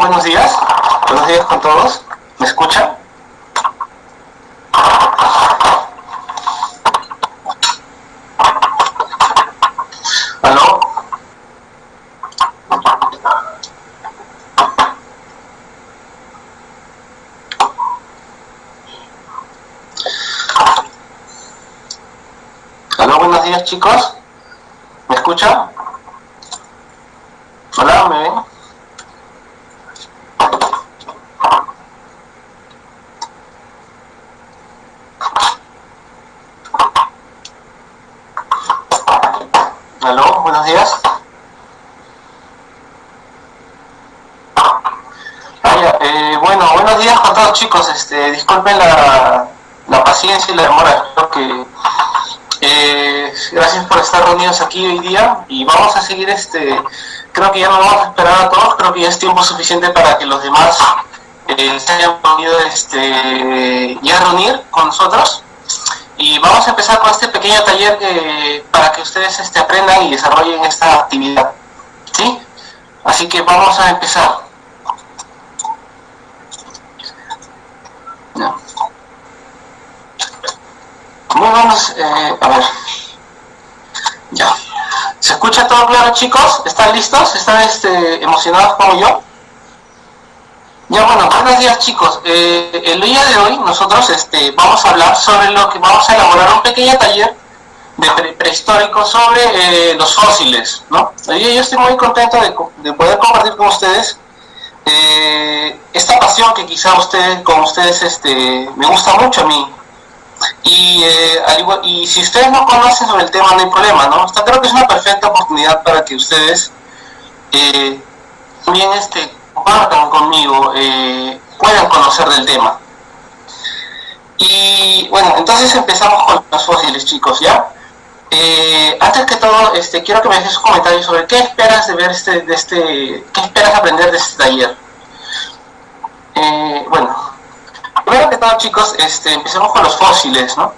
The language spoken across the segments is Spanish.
buenos días. Buenos días con todos. ¿Me escuchan? ¿Aló? ¿Aló? Buenos días, chicos. ¿Me escuchan? Hola, ¿me ven? Aló, buenos días. Ah, ya, eh, bueno, buenos días con todos disculpen la, la paciencia y la demora. Creo que eh, gracias por estar reunidos aquí hoy día y vamos a seguir este. Creo que ya no vamos a esperar a todos. Creo que ya es tiempo suficiente para que los demás eh, se hayan podido este, ya reunir con nosotros y vamos a empezar con este pequeño taller que, para que ustedes este, aprendan y desarrollen esta actividad. ¿Sí? Así que vamos a empezar. Ya. Muy buenos, a ver. Ya. ¿Se escucha todo claro, chicos? ¿Están listos? ¿Están este, emocionados como yo? Ya bueno, buenos días chicos. Eh, el día de hoy nosotros este, vamos a hablar sobre lo que vamos a elaborar un pequeño taller de pre prehistórico sobre eh, los fósiles, ¿no? Yo, yo estoy muy contento de, de, poder compartir con ustedes eh, esta pasión que quizá ustedes, con ustedes este, me gusta mucho a mí. Y, igual, y si ustedes no conocen sobre el tema no hay problema, ¿no? Esta creo que es una perfecta oportunidad para que ustedes también este, compartan conmigo, eh, puedan conocer del tema. Y bueno, entonces empezamos con los fósiles, chicos, ¿ya? Eh, antes que todo, este, quiero que me dejes un comentario sobre qué esperas de ver este, de este, qué esperas aprender de este taller. Eh, bueno, todo, chicos, este, empecemos con los fósiles, ¿no?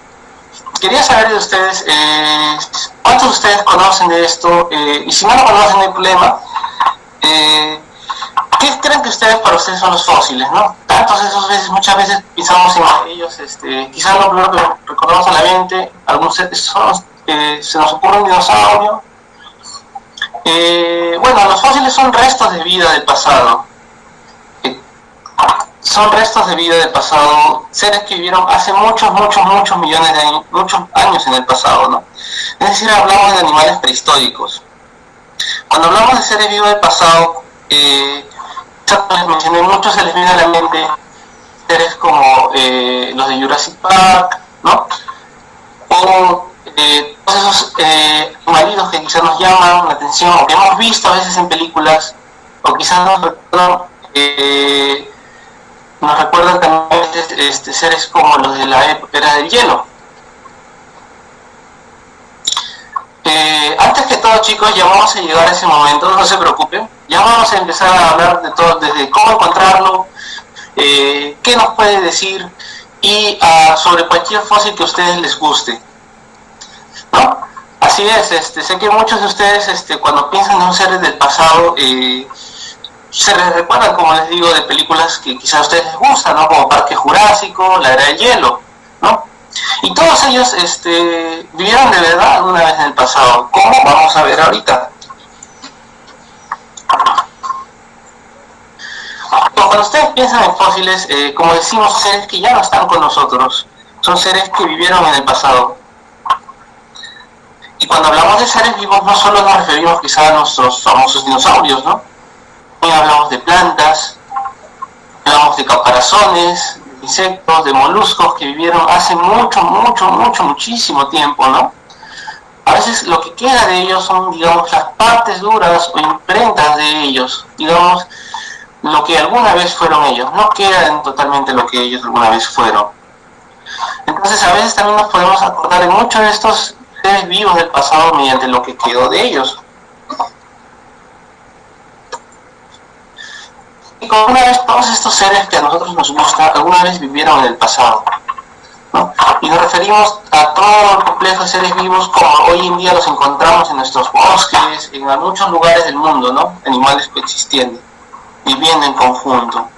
Quería saber de ustedes, eh, ¿cuántos de ustedes conocen de esto? y si no lo conocen, no hay problema. ¿Qué creen que ustedes para ustedes son los fósiles, no? Tantos esos veces, muchas veces pensamos en ellos, este, quizás lo primero que recordamos a la mente, algunos son, eh, se nos ocurre un dinosaurio. Eh, bueno, los fósiles son restos de vida del pasado. Son restos de vida del pasado, seres que vivieron hace muchos, muchos, muchos millones de años, muchos años en el pasado, ¿no? Es decir, hablamos de animales prehistóricos. Cuando hablamos de seres vivos del pasado, eh, les mencioné mucho, se les viene a la mente seres como eh, los de Jurassic Park, ¿no? O eh, todos esos eh, maridos que quizás nos llaman la atención, o que hemos visto a veces en películas, o quizás nos recuerdan, eh, nos recuerdan también este, seres como los de la era del hielo. Eh, antes que todo chicos, ya vamos a llegar a ese momento, no se preocupen, ya vamos a empezar a hablar de todo, desde cómo encontrarlo, eh, qué nos puede decir y uh, sobre cualquier fósil que a ustedes les guste. Así es, este, sé que muchos de ustedes este, cuando piensan en un ser del pasado, eh, se les recuerdan, como les digo, de películas que quizás a ustedes les gustan, ¿no? como Parque Jurásico, La Era del Hielo, ¿no? Y todos ellos este, vivieron de verdad alguna vez en el pasado. ¿Cómo? Vamos a ver ahorita. Cuando ustedes piensan en fósiles, eh, como decimos, seres que ya no están con nosotros, son seres que vivieron en el pasado. Y cuando hablamos de seres vivos, no solo nos referimos quizá a nuestros famosos dinosaurios, ¿no? También hablamos de plantas, hablamos de caparazones, insectos, de moluscos que vivieron hace mucho, mucho, mucho, muchísimo tiempo, ¿no? A veces lo que queda de ellos son, digamos, las partes duras o imprentas de ellos, digamos, lo que alguna vez fueron ellos, no quedan totalmente lo que ellos alguna vez fueron. Entonces a veces también nos podemos acordar de muchos de estos seres vivos del pasado mediante lo que quedó de ellos. Y como una vez todos estos seres que a nosotros nos gusta, alguna vez vivieron en el pasado. ¿no? Y nos referimos a todo el complejo de seres vivos como hoy en día los encontramos en nuestros bosques, en muchos lugares del mundo, ¿no? Animales coexistiendo. viviendo en conjunto.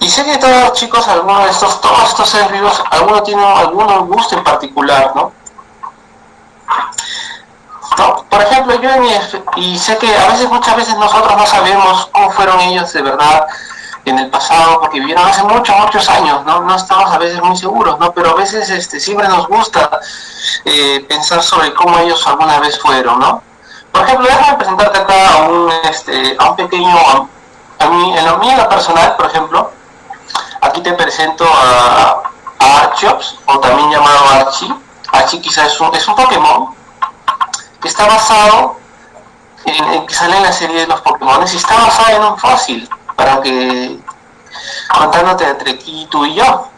Y sé que todos chicos, algunos de estos, todos estos seres vivos, algunos tienen algún gusto en particular, ¿no? Por ejemplo, yo y sé que a veces, muchas veces nosotros no sabemos cómo fueron ellos de verdad en el pasado, porque vivieron hace muchos, muchos años, ¿no? No estamos a veces muy seguros, ¿no? Pero a veces este, siempre nos gusta eh, pensar sobre cómo ellos alguna vez fueron, ¿no? Por ejemplo, déjame presentarte acá a un, este, a un pequeño, a mí, en lo mío personal, por ejemplo, aquí te presento a, a Archeops, o también llamado Archie. Archie quizás es un, es un Pokémon que está basado en, que sale en la serie de los Pokémon y está basado en un fósil, para que contándote entre aquí tú y yo.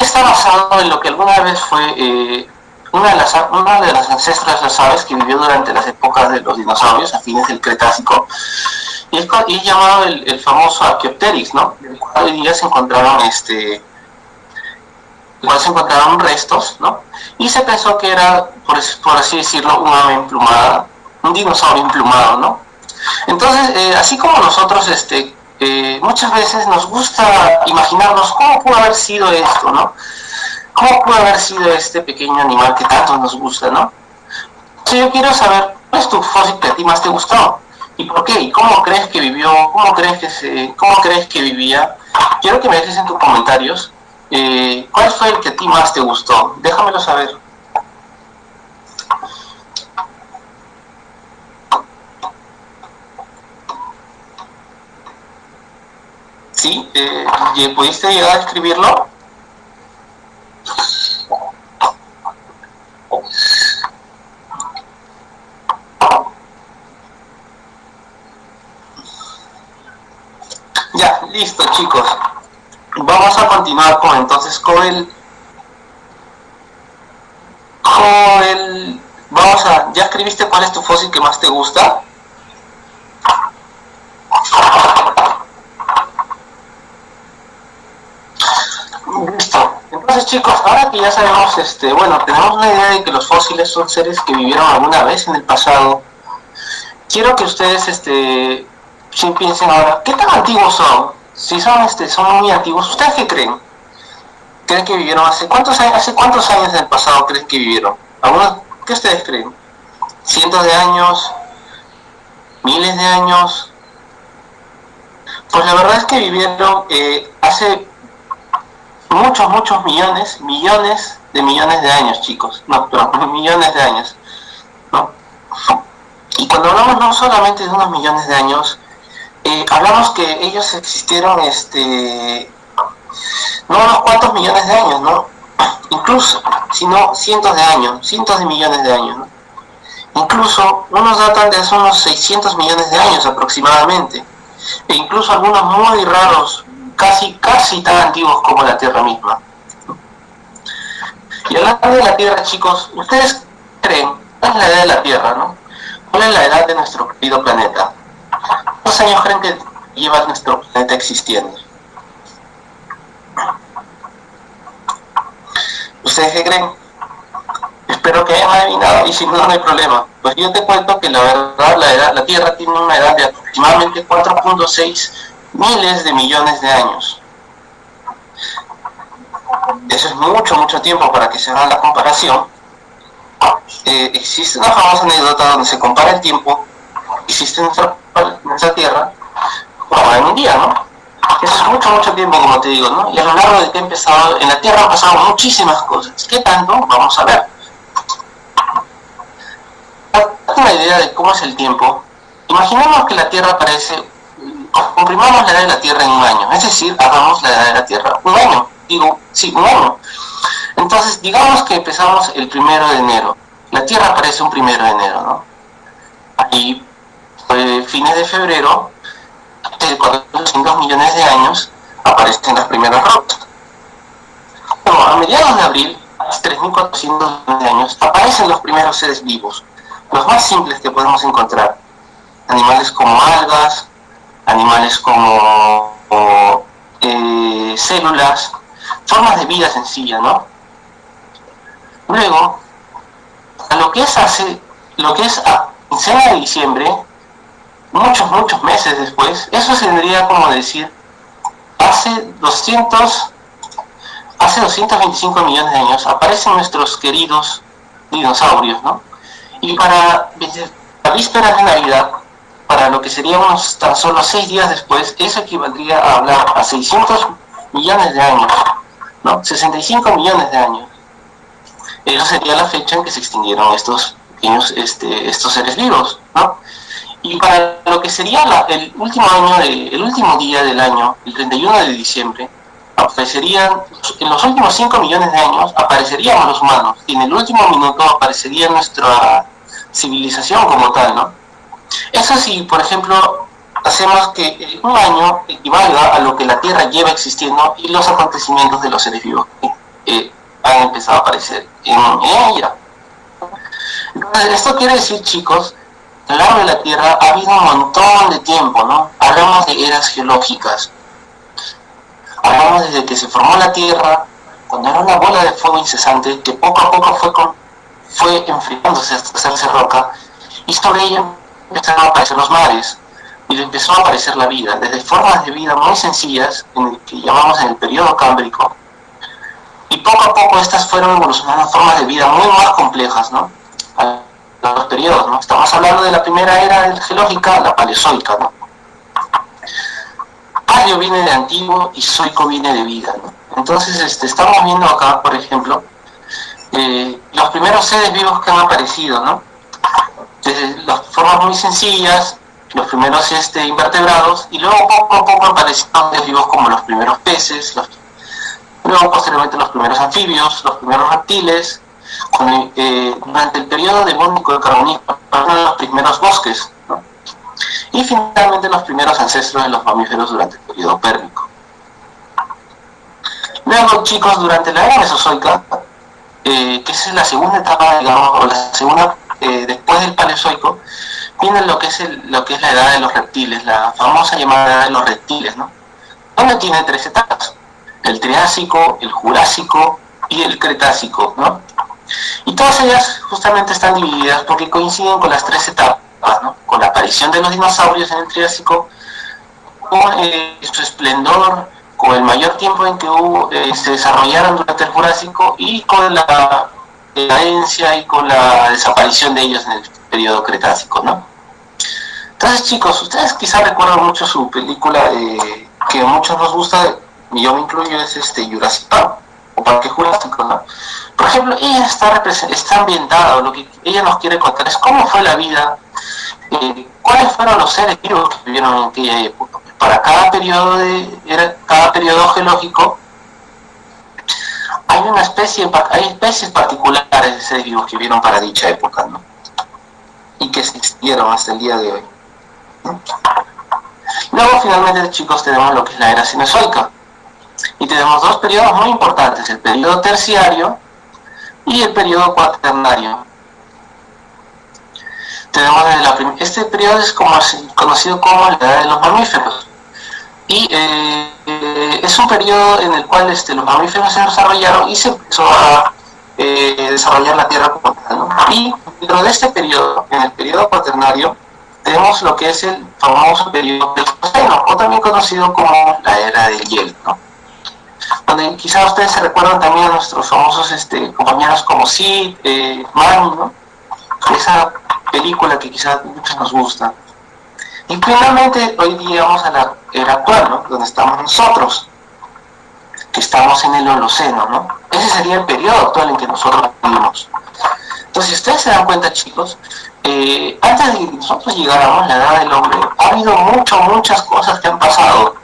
Está basado en lo que alguna vez fue eh, una, de las, una de las ancestras de las aves que vivió durante las épocas de los dinosaurios, a fines del Cretácico, y es, llamado el, famoso Archaeopteryx, ¿no? Del cual hoy día se encontraron este igual se encontraron restos, ¿no? Y se pensó que era, por, así decirlo, un ave emplumada, un dinosaurio emplumado, ¿no? Entonces, eh, así como nosotros, este, eh, muchas veces nos gusta imaginarnos cómo pudo haber sido esto, ¿no? ¿Cómo pudo haber sido este pequeño animal que tanto nos gusta, ¿no? Si yo quiero saber, ¿cuál es tu fósil que a ti más te gustó? ¿Y por qué? ¿Y cómo crees que vivió? ¿Cómo crees que se, cómo crees que vivía? Quiero que me dejes en tus comentarios eh, ¿Cuál fue el que a ti más te gustó? Déjamelo saber. ¿Sí? Eh, ¿Pudiste llegar a escribirlo? Ya, listo chicos vamos a continuar con entonces con el con el vamos a ya escribiste cuál es tu fósil que más te gusta listo. Entonces chicos ahora que ya sabemos este bueno tenemos una idea de que los fósiles son seres que vivieron alguna vez en el pasado quiero que ustedes este si piensen ahora qué tan antiguos son si son, este, son muy antiguos, ¿ustedes qué creen? ¿Creen que vivieron hace cuántos años, hace cuántos años del pasado creen que vivieron? ¿Qué ustedes creen? ¿Cientos de años? ¿Miles de años? Pues la verdad es que vivieron eh, hace muchos, muchos millones, millones de millones de años, chicos. No, pero millones de años. ¿no? Y cuando hablamos no solamente de unos millones de años, hablamos que ellos existieron este no unos cuantos millones de años, ¿no? Incluso, sino cientos de años, cientos de millones de años, Incluso unos datan de hace unos 600 millones de años aproximadamente, e incluso algunos muy raros, casi, casi tan antiguos como la Tierra misma. Y hablando de la Tierra, chicos, ¿ustedes creen cuál es la edad de la Tierra, no? ¿Cuál es la edad de nuestro querido planeta? ¿Cuántos años creen que lleva nuestro planeta existiendo? ¿Ustedes qué creen? Espero que hayan adivinado y si no, no hay problema. Pues yo te cuento que la verdad la, edad, la Tierra tiene una edad de aproximadamente 4.6 miles de millones de años. Eso es mucho, mucho tiempo para que se haga la comparación. Eh, existe una famosa anécdota donde se compara el tiempo existe nuestra, nuestra Tierra como en día, ¿no? Eso es mucho, mucho tiempo, como te digo, ¿no? Y a lo largo de que he empezado, en la Tierra han pasado muchísimas cosas. ¿Qué tanto? Vamos a ver. Para una idea de cómo es el tiempo, imaginemos que la Tierra aparece, comprimamos la edad de la Tierra en un año, es decir, hagamos la edad de la Tierra un año, digo, sí, un año. Entonces, digamos que empezamos el primero de enero. La Tierra aparece un primero de enero, ¿no? Ahí fines de febrero, de 400 millones de años, aparecen las primeras rocas. Bueno, a mediados de abril, a 3.400 millones de años, aparecen los primeros seres vivos, los más simples que podemos encontrar. Animales como algas, animales como eh, células, formas de vida sencilla, ¿no? Luego, a lo que es hace, lo que es a quincena de diciembre, muchos, muchos meses después, eso tendría como decir, hace 200, hace 225 millones de años aparecen nuestros queridos dinosaurios, ¿no? Y para la víspera de Navidad, para lo que sería unos tan solo seis días después, eso equivaldría a hablar a 600 millones de años, ¿no? 65 millones de años. Esa sería la fecha en que se extinguieron estos este, estos seres vivos, ¿no? Y para lo que sería el último año, el último día del año, el 31 de diciembre, aparecerían, en los últimos 5 millones de años apareceríamos los humanos, y en el último minuto aparecería nuestra civilización como tal, ¿no? Eso sí, por ejemplo, hacemos que un año equivalga a lo que la Tierra lleva existiendo y los acontecimientos de los seres vivos que han empezado a aparecer en ella. Esto quiere decir, chicos, a largo de la Tierra ha habido un montón de tiempo, ¿no? Hablamos de eras geológicas. Hablamos desde que se formó la Tierra, cuando era una bola de fuego incesante que poco a poco fue, enfriándose hasta hacerse roca, y sobre ella empezaron a aparecer los mares, y empezó a aparecer la vida, desde formas de vida muy sencillas, en el que llamamos en el periodo cámbrico, y poco a poco estas fueron evolucionando formas de vida muy más complejas, ¿no? Los periodos, ¿no? Estamos hablando de la primera era geológica, la paleozoica, ¿no? Paleo viene de antiguo y zoico viene de vida, ¿no? Entonces este, estamos viendo acá, por ejemplo, eh, los primeros seres vivos que han aparecido, ¿no? Desde las formas muy sencillas, los primeros este, invertebrados, y luego poco a poco aparecieron seres vivos como los primeros peces, luego posteriormente los primeros anfibios, los primeros reptiles, eh, durante el periodo devónico del carbonismo, los primeros bosques, y finalmente los primeros ancestros de los mamíferos durante el periodo pérmico. Luego, chicos, durante la era mesozoica, eh, que es la segunda etapa, digamos, o la segunda eh, después del paleozoico, viene lo que, es lo que es la edad de los reptiles, la famosa llamada edad de los reptiles, ¿no? Donde tiene tres etapas el Triásico, el Jurásico y el Cretácico, ¿no? Y todas ellas justamente están divididas porque coinciden con las tres etapas, ¿no? Con la aparición de los dinosaurios en el Triásico, con eh, su esplendor, con el mayor tiempo en que eh, se desarrollaron durante el Jurásico y con la decadencia y con la desaparición de ellos en el periodo Cretácico, ¿no? Entonces, chicos, ustedes quizás recuerdan mucho su película eh, que a muchos nos gusta, y yo me incluyo, es este Jurassic Park, o Parque Jurásico, ¿no? Por ejemplo, ella está, ambientada, lo que ella nos quiere contar es cómo fue la vida, eh, cuáles fueron los seres vivos que vivieron en aquella época. Para cada periodo, de, cada periodo geológico hay una especie, hay especies particulares de seres vivos que vivieron para dicha época, ¿no? Y que existieron hasta el día de hoy. Luego, finalmente, chicos, tenemos lo que es la era cinezoica y tenemos dos periodos muy importantes, el periodo terciario y el periodo cuaternario. Tenemos este periodo es conocido como la edad de los mamíferos y eh, es un periodo en el cual este, los mamíferos se desarrollaron y se empezó a eh, desarrollar la Tierra como tal. Y dentro de este periodo, en el periodo cuaternario, tenemos lo que es el famoso periodo del océano, o también conocido como la era del hielo. Donde quizás ustedes se recuerdan también a nuestros famosos este, compañeros como Sid, eh, ¿no? Esa película que quizás muchos nos gusta. Y finalmente hoy día vamos a la era actual, ¿no? Donde estamos nosotros, que estamos en el Holoceno, ¿no? Ese sería el periodo actual en que nosotros vivimos. Entonces, ustedes se dan cuenta, chicos, eh, antes de que nosotros llegáramos a la edad del hombre, ha habido muchas, muchas cosas que han pasado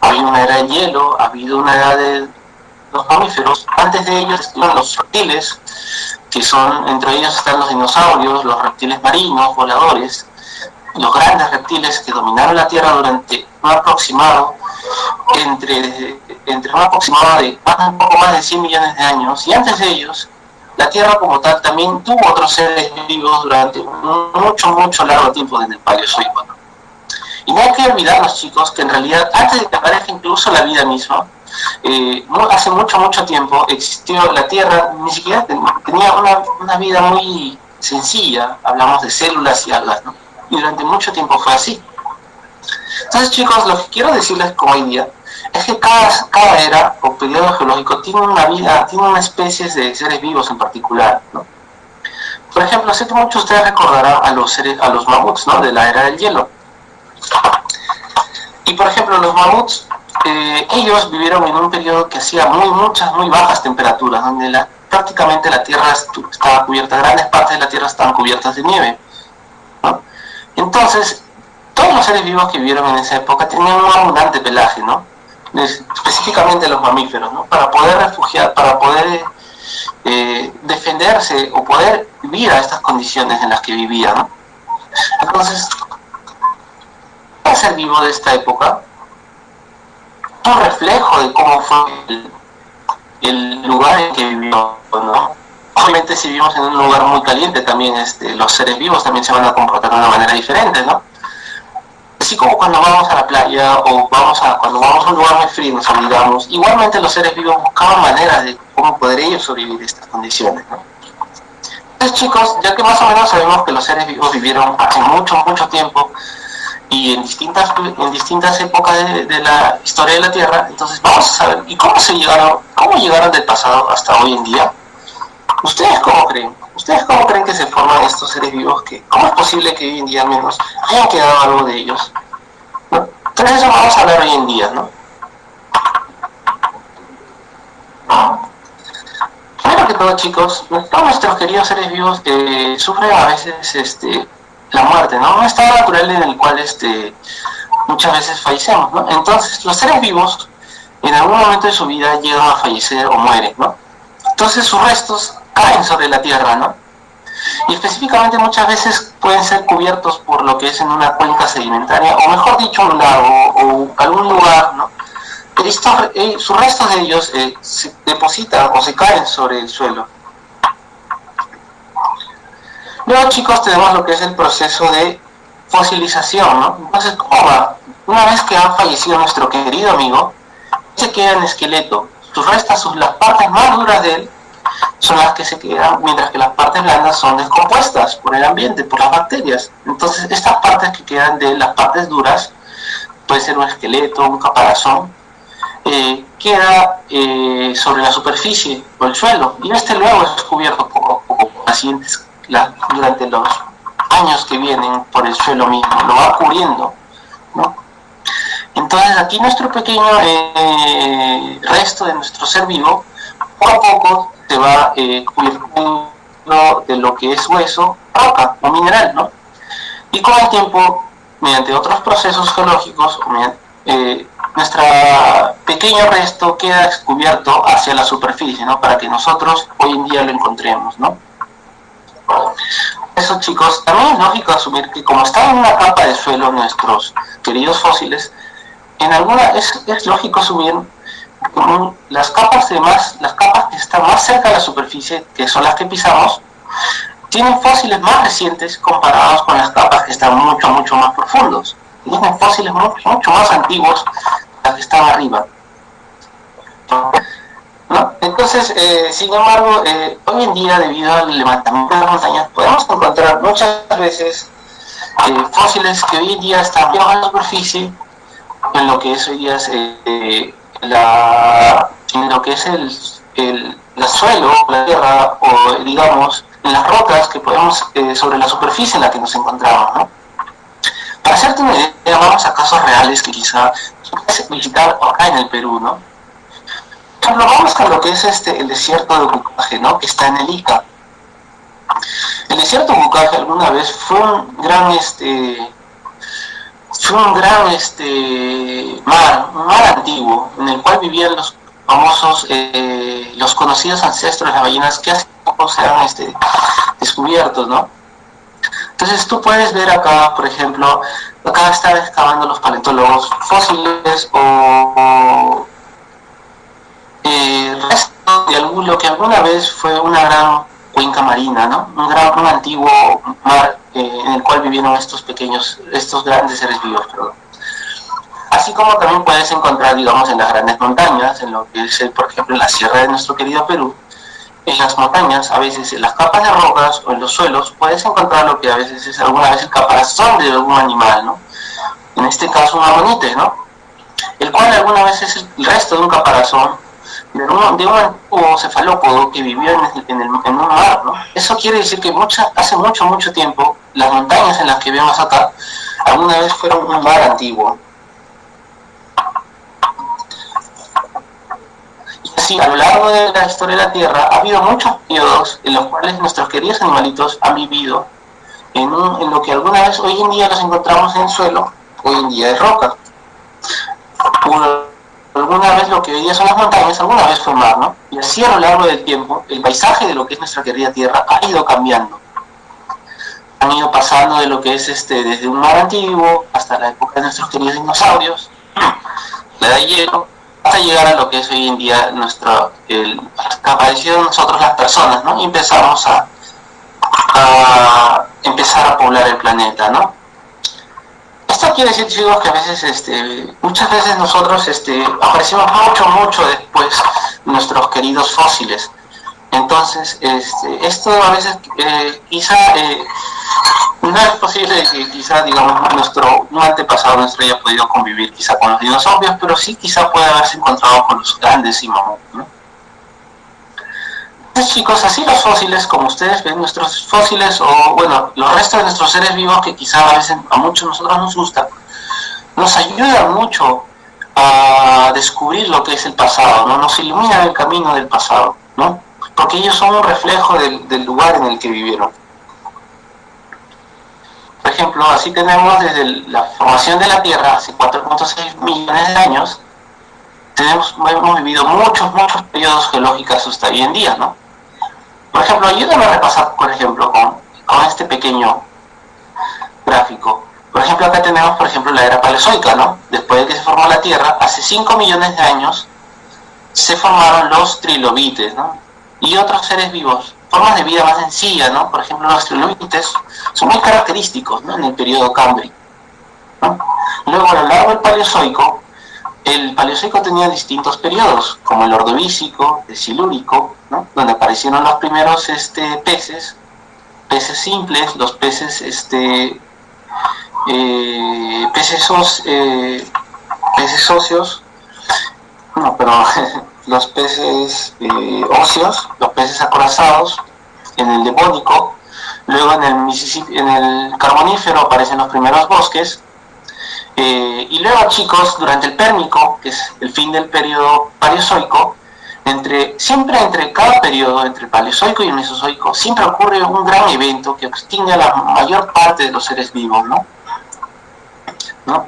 ha habido una era de hielo, ha habido una era de los mamíferos, antes de ellos están los reptiles, que son, entre ellos están los dinosaurios, los reptiles marinos, voladores, los grandes reptiles que dominaron la Tierra durante un aproximado, entre, entre un aproximado de un poco más de 100 millones de años, y antes de ellos, la Tierra como tal también tuvo otros seres vivos durante mucho, mucho largo tiempo desde el Paleozoico. Y no hay que olvidarnos, chicos, que en realidad antes de que aparezca incluso la vida misma, eh, hace mucho, mucho tiempo existió la Tierra, ni siquiera tenía una, vida muy sencilla, hablamos de células y algas, ¿no? Y durante mucho tiempo fue así. Entonces chicos, lo que quiero decirles como hoy día es que cada, cada era o periodo geológico tiene una vida, tiene una especie de seres vivos en particular, ¿no? Por ejemplo, sé que muchos de ustedes recordarán a los, seres, a los mamuts, ¿no? De la era del hielo. Y por ejemplo, los mamuts, eh, ellos vivieron en un periodo que hacía muy, muchas, muy bajas temperaturas, donde la, prácticamente la Tierra estaba cubierta, grandes partes de la Tierra estaban cubiertas de nieve. Entonces, todos los seres vivos que vivieron en esa época tenían un abundante pelaje, ¿no? específicamente los mamíferos, ¿no? para poder refugiar, para poder eh, defenderse o poder vivir a estas condiciones en las que vivían. Entonces, el ser vivo de esta época un reflejo de cómo fue el, el lugar en que vivió. ¿no? Obviamente si vivimos en un lugar muy caliente también este, los seres vivos también se van a comportar de una manera diferente, ¿no? así como cuando vamos a la playa o vamos a, cuando vamos a un lugar muy frío nos olvidamos, igualmente los seres vivos buscaban maneras de cómo poder ellos sobrevivir estas condiciones. Entonces chicos, ya que más o menos sabemos que los seres vivos vivieron hace mucho, mucho tiempo y en distintas, en distintas épocas de, de la historia de la Tierra, entonces vamos a saber, ¿y cómo se llegaron, cómo llegaron del pasado hasta hoy en día? ¿Ustedes cómo creen? ¿Ustedes cómo creen que se forman estos seres vivos? que ¿Cómo es posible que hoy en día menos hayan quedado algo de ellos? Entonces eso vamos a hablar hoy en día, ¿no? Primero que todo, chicos, todos nuestros queridos seres vivos eh, sufren a veces este, la muerte, ¿no? Un estado natural en el cual este, muchas veces fallecemos, ¿no? Entonces, los seres vivos en algún momento de su vida llegan a fallecer o mueren, ¿no? Entonces sus restos caen sobre la tierra, ¿no? Y específicamente muchas veces pueden ser cubiertos por lo que es en una cuenca sedimentaria, o mejor dicho, un lago o algún lugar, ¿no? Estos, eh, sus restos de ellos eh, se depositan o se caen sobre el suelo. Luego, chicos, tenemos lo que es el proceso de fosilización, ¿no? Entonces, ¿cómo va? Una vez que ha fallecido nuestro querido amigo, se queda en esqueleto. Sus restos, sus, las partes más duras de él, son las que se quedan, mientras que las partes blandas son descompuestas por el ambiente, por las bacterias. Entonces, estas partes que quedan de las partes duras, puede ser un esqueleto, un caparazón, eh, queda eh, sobre la superficie o el suelo, y este luego es descubierto poco a poco por pacientes durante los años que vienen por el suelo mismo, lo va cubriendo. ¿no? Entonces, aquí nuestro pequeño eh, resto de nuestro ser vivo, poco a poco se va eh, cubriendo de lo que es hueso, roca o mineral, ¿no? Y con el tiempo, mediante otros procesos geológicos, eh, nuestro pequeño resto queda descubierto hacia la superficie, ¿no? Para que nosotros hoy en día lo encontremos, ¿no? Eso chicos, también es lógico asumir que como están en una capa de suelo nuestros queridos fósiles, en alguna es, lógico asumir las capas de más, las capas que están más cerca de la superficie, que son las que pisamos, tienen fósiles más recientes comparados con las capas que están mucho, mucho más profundos. Tienen fósiles mucho, mucho más antiguos las que están arriba. Entonces, eh, sin embargo, eh, hoy en día, debido al levantamiento de las montañas, podemos encontrar muchas veces eh, fósiles que hoy en día están bajo la superficie, en lo que es hoy día en lo que es el, el, el, suelo, la tierra, o digamos, en las rocas que podemos, sobre la superficie en la que nos encontramos, ¿no? Para hacerte una idea, vamos a casos reales que quizá puedes visitar acá en el Perú, ¿no? Por ejemplo, vamos con lo que es este, el desierto de Bucaje, ¿no? Que está en el Ica. El desierto de Bucaje alguna vez fue un gran, este, fue un gran este, mar, un mar antiguo, en el cual vivían los famosos, eh, los conocidos ancestros de las ballenas que hace poco se han este, descubiertos, ¿no? Entonces tú puedes ver acá, por ejemplo, acá están excavando los paleontólogos fósiles o eh, resto de lo que alguna vez fue una gran cuenca marina, ¿no? Un, gran, un antiguo mar eh, en el cual vivieron estos pequeños, estos grandes seres vivos. Así como también puedes encontrar, digamos, en las grandes montañas, en lo que es, por ejemplo, la sierra de nuestro querido Perú, en las montañas, a veces en las capas de rocas o en los suelos, puedes encontrar lo que a veces es alguna vez el caparazón de algún animal, ¿no? en este caso un amonites, ¿no? El cual alguna vez es el resto de un caparazón de un, de un cefalópodo que vivió en, el, en, un mar, ¿no? Eso quiere decir que mucha, hace mucho, mucho tiempo, las montañas en las que vemos acá, alguna vez fueron un mar antiguo. Y así, a lo largo de la historia de la Tierra, ha habido muchos periodos en los cuales nuestros queridos animalitos han vivido en, en lo que alguna vez hoy en día los encontramos en suelo, hoy en día es roca alguna vez lo que hoy día son las montañas, alguna vez fue mar, ¿no? Y así a lo largo del tiempo, el paisaje de lo que es nuestra querida Tierra ha ido cambiando. Han ido pasando de lo que es este desde un mar antiguo hasta la época de nuestros queridos dinosaurios, la edad hielo, hasta llegar a lo que es hoy en día nuestra, el, apareció de nosotros las personas, ¿no? Y empezamos a empezar a poblar el planeta, ¿no? Esto quiere decir, chicos, que a veces, este, muchas veces nosotros este, aparecemos mucho, mucho después nuestros queridos fósiles. Entonces, este, esto a veces eh, quizá eh, no es posible que quizá, digamos, nuestro un antepasado nuestro haya podido convivir quizá con los dinosaurios, pero sí quizá puede haberse encontrado con los grandes y. Entonces, chicos, así los fósiles, como ustedes ven, nuestros fósiles o, bueno, los restos de nuestros seres vivos que quizá a veces a muchos de nosotros nos gusta, nos ayudan mucho a descubrir lo que es el pasado, ¿no? Nos iluminan el camino del pasado, ¿no? Porque ellos son un reflejo del lugar en el que vivieron. Por ejemplo, así tenemos desde la formación de la Tierra hace 4.6 millones de años, tenemos, hemos vivido muchos, muchos periodos geológicos hasta hoy en día, ¿no? Por ejemplo, ayúdame a repasar, por ejemplo, con, este pequeño gráfico. Por ejemplo, acá tenemos, por ejemplo, la era paleozoica, ¿no? Después de que se formó la Tierra, hace 5 millones de años, se formaron los trilobites, ¿no? Y otros seres vivos, formas de vida más sencillas, ¿no? Por ejemplo, los trilobites son muy característicos, ¿no? En el periodo Cámbrico. ¿no? Luego, a lo largo del Paleozoico, el Paleozoico tenía distintos periodos, como el Ordovícico, el Silúrico, donde aparecieron los primeros este, peces, peces simples, los peces, este, eh, peces, eh, peces óseos, no, pero los peces eh, óseos, los peces acorazados, en el Devónico, luego en el Carbonífero aparecen los primeros bosques, eh, y luego, chicos, durante el Pérmico, que es el fin del periodo paleozoico, entre, siempre entre cada periodo, entre paleozoico y mesozoico, siempre ocurre un gran evento que extingue a la mayor parte de los seres vivos, ¿no? ¿No?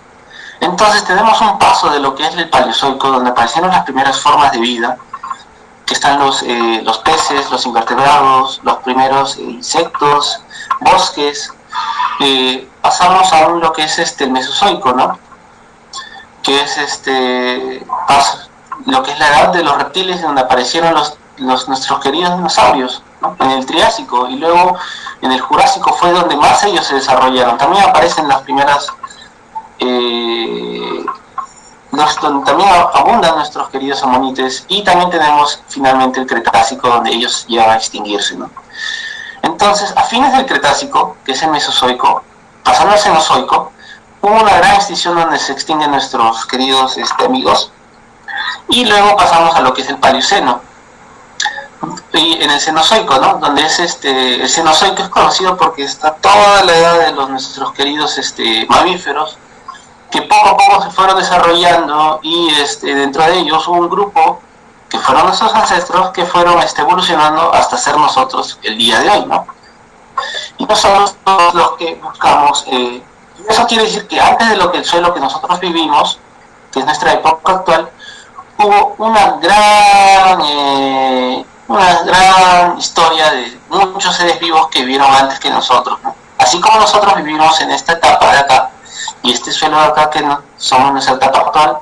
Entonces tenemos un paso de lo que es el paleozoico, donde aparecieron las primeras formas de vida, que están los, eh, los peces, los invertebrados, los primeros insectos, bosques, pasamos a lo que es este Mesozoico, ¿no? Que es este lo que es la edad de los reptiles donde aparecieron los, nuestros queridos dinosaurios, ¿no? En el Triásico y luego en el Jurásico fue donde más ellos se desarrollaron. También aparecen las primeras eh, donde también abundan nuestros queridos amonites y también tenemos finalmente el Cretácico donde ellos llegan a extinguirse, ¿no? Entonces, a fines del Cretácico, que es el Mesozoico, pasando al Cenozoico, hubo una gran extinción donde se extinguen nuestros queridos este, amigos, y luego pasamos a lo que es el Paleoceno, y en el Cenozoico, ¿no? Donde es este, el Cenozoico es conocido porque está toda la edad de los nuestros queridos este, mamíferos, que poco a poco se fueron desarrollando y este, dentro de ellos hubo un grupo que fueron nuestros ancestros que fueron este, evolucionando hasta ser nosotros el día de hoy, ¿no? Y nosotros los que buscamos, eh, eso quiere decir que antes de lo que el suelo que nosotros vivimos, que es nuestra época actual, hubo una gran, eh, una gran historia de muchos seres vivos que vivieron antes que nosotros, ¿no? Así como nosotros vivimos en esta etapa de acá, y este suelo de acá que no, somos nuestra etapa actual,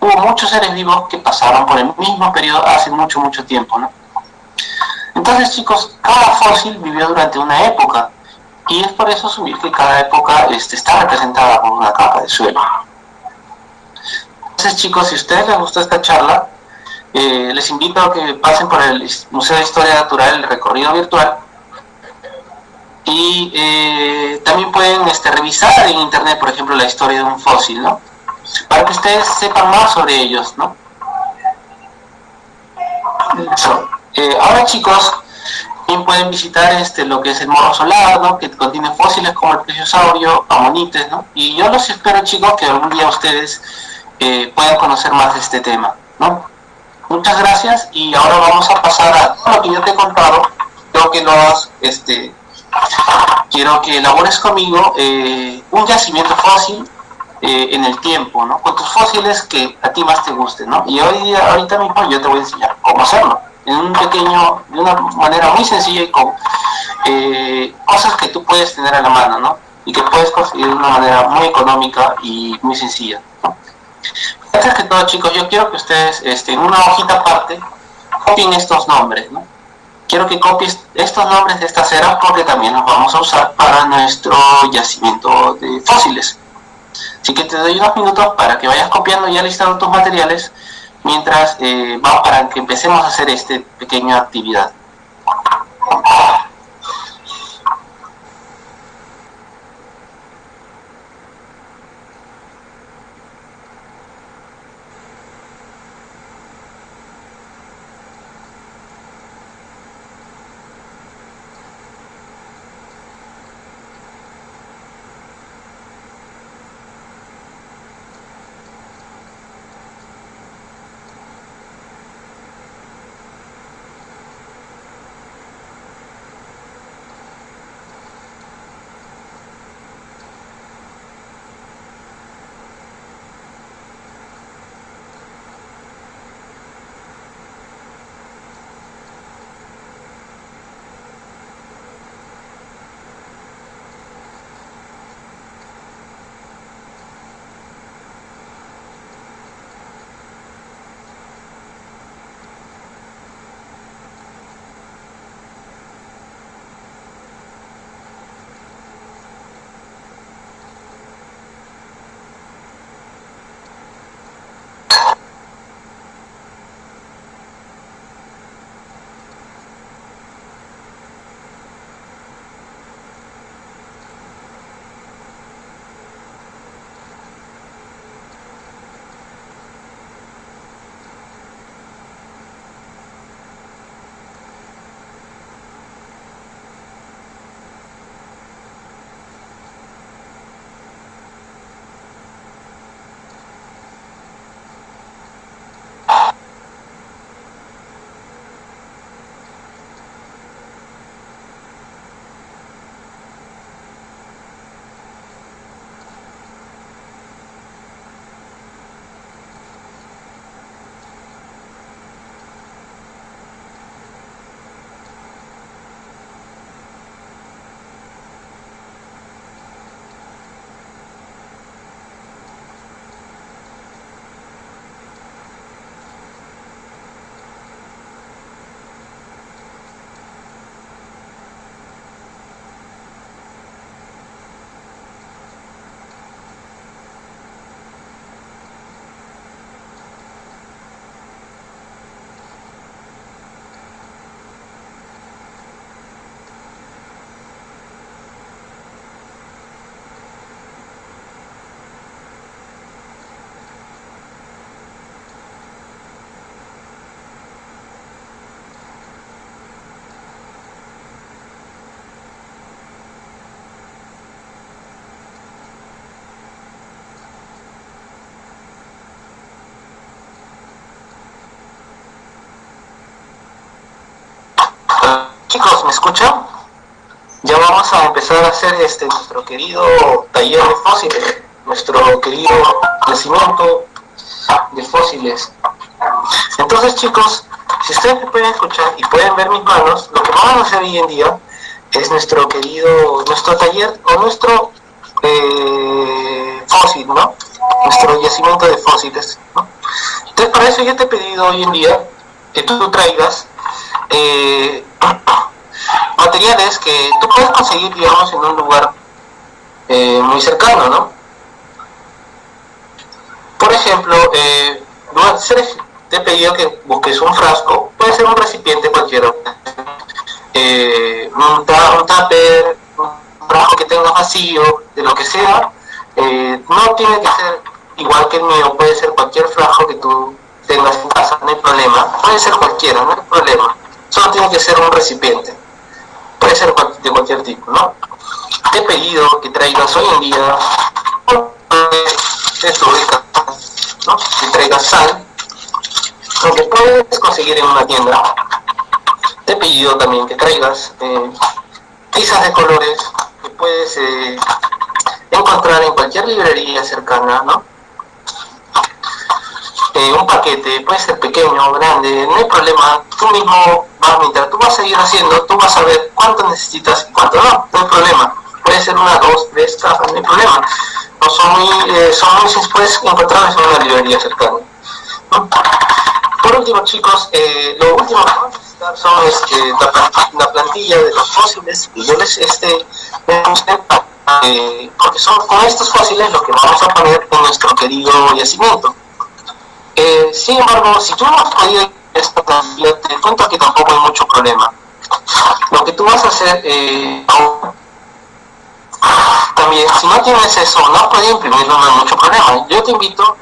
hubo muchos seres vivos que pasaron por el mismo periodo hace mucho, mucho tiempo, ¿no? Entonces, chicos, cada fósil vivió durante una época, y es por eso asumir que cada época este, está representada por una capa de suelo. Entonces, chicos, si a ustedes les gustó esta charla, eh, les invito a que pasen por el Museo de Historia Natural, el recorrido virtual, Y eh, también pueden este, revisar en internet, por ejemplo, la historia de un fósil, ¿no? Para que ustedes sepan más sobre ellos, ¿no? Eh, ahora chicos, también pueden visitar este, lo que es el Morro Solar, ¿no? que contiene fósiles como el plesiosaurio, amonites, ¿no? y yo los espero chicos que algún día ustedes eh, puedan conocer más de este tema. ¿no? Muchas gracias y ahora vamos a pasar a lo que yo te he contado, creo que nos, este, quiero que elabores conmigo eh, un yacimiento fósil en el tiempo, ¿no? Con tus fósiles que a ti más te gusten, ¿no? Y hoy, ahorita mismo yo te voy a enseñar cómo hacerlo en un pequeño, de una manera muy sencilla y con eh, cosas que tú puedes tener a la mano, ¿no? Y que puedes conseguir de una manera muy económica y muy sencilla. ¿no? Antes que todo, chicos, yo quiero que ustedes este, en una hojita aparte copien estos nombres, ¿no? Quiero que copies estos nombres de estas ceras porque también los vamos a usar para nuestro yacimiento de fósiles. Así que te doy unos minutos para que vayas copiando y alistando tus materiales mientras eh, vamos para que empecemos a hacer esta pequeña actividad. Chicos, ¿me escuchan? Ya vamos a empezar a hacer este nuestro querido taller de fósiles, nuestro querido nacimiento de fósiles. Entonces chicos, si ustedes me pueden escuchar y pueden ver mis manos, lo que vamos a hacer hoy en día es nuestro querido, nuestro taller o nuestro eh, fósil, ¿no? Nuestro yacimiento de fósiles. Entonces para eso yo te he pedido hoy en día que tú traigas eh, materiales que tú puedes conseguir, digamos, en un lugar eh, muy cercano, ¿no? Por ejemplo, eh, te he pedido que busques un frasco, puede ser un recipiente cualquiera, eh, un, tupper, un vacío, de lo que sea, eh, no tiene que ser igual que el mío, puede ser cualquier frasco que tú tengas en casa, no hay problema, puede ser cualquiera, no hay problema, solo tiene que ser un recipiente, puede ser de cualquier tipo, ¿no? Te he pedido que traigas hoy en día ¿no? que traigas sal, lo que puedes conseguir en una tienda. Te he pedido también que traigas eh, de colores que puedes eh, encontrar en cualquier librería cercana, ¿no? Un paquete, puede ser pequeño o grande, no hay problema, tú mismo vas, mientras tú vas a ir haciendo, tú vas a ver cuánto necesitas y cuánto no, no hay problema, puede ser una, dos, tres cajas, no hay problema, no son muy, eh, son muy puedes encontrarlas en una librería cercana. Por último chicos, eh, lo último que vamos a son este, la, plantilla de los fósiles y yo les este, eh, porque son con estos fósiles lo que vamos a poner en nuestro querido yacimiento. Eh, sin embargo, si tú no has podido esta te cuento que tampoco hay mucho problema. Lo que tú vas a hacer eh, también, si no tienes eso, no puedes imprimirlo, no hay mucho problema. Yo te invito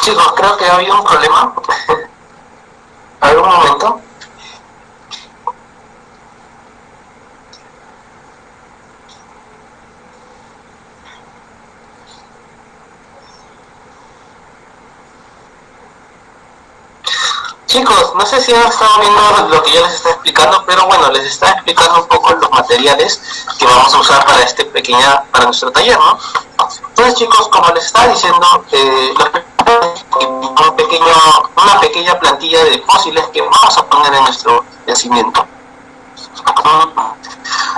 Chicos, creo que ha habido un problema. A ver un momento. Chicos, no sé si han estado viendo lo que yo les está explicando, pero bueno, les está explicando un poco los materiales que vamos a usar para este pequeña, para nuestro taller, ¿no? Entonces chicos, como les estaba diciendo, eh, un pequeño, una pequeña plantilla de fósiles que vamos a poner en nuestro yacimiento.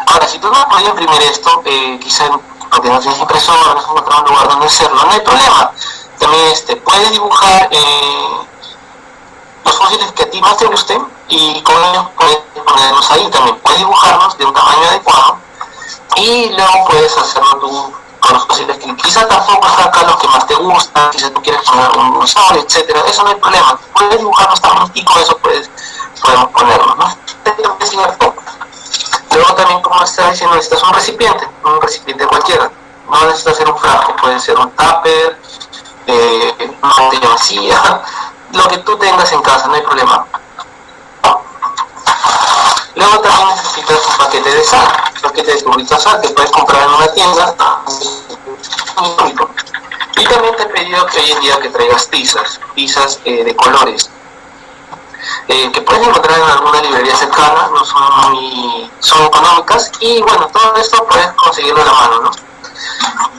Ahora, si tú no puedes imprimir esto, eh, quizá porque no tienes impresora, no encontrar un lugar donde hacerlo, no hay problema. También este, puedes dibujar eh, los fósiles que a ti más te gusten y con ellos puedes ponerlos ahí también. Puedes dibujarlos de un tamaño adecuado y luego puedes hacerlo tú con los fósiles que quizás tampoco saca los que más te gustan, quizás tú quieres poner un sol, etcétera, eso no hay problema. Puedes dibujarlos también y con eso puedes, podemos ponerlo, ¿no? Luego también, como está diciendo, necesitas un recipiente, un recipiente cualquiera. No necesitas ser un frasco, puede ser un tupper, eh, una botella vacía, lo que tú tengas en casa, no hay problema. Luego también necesitas un paquete de sal, un paquete de de sal que puedes comprar en una tienda. Y también te he pedido que hoy en día que traigas tizas, tizas eh, de colores, eh, que puedes encontrar en alguna librería cercana, no son muy son económicas y bueno, todo esto puedes conseguirlo a la mano, ¿no?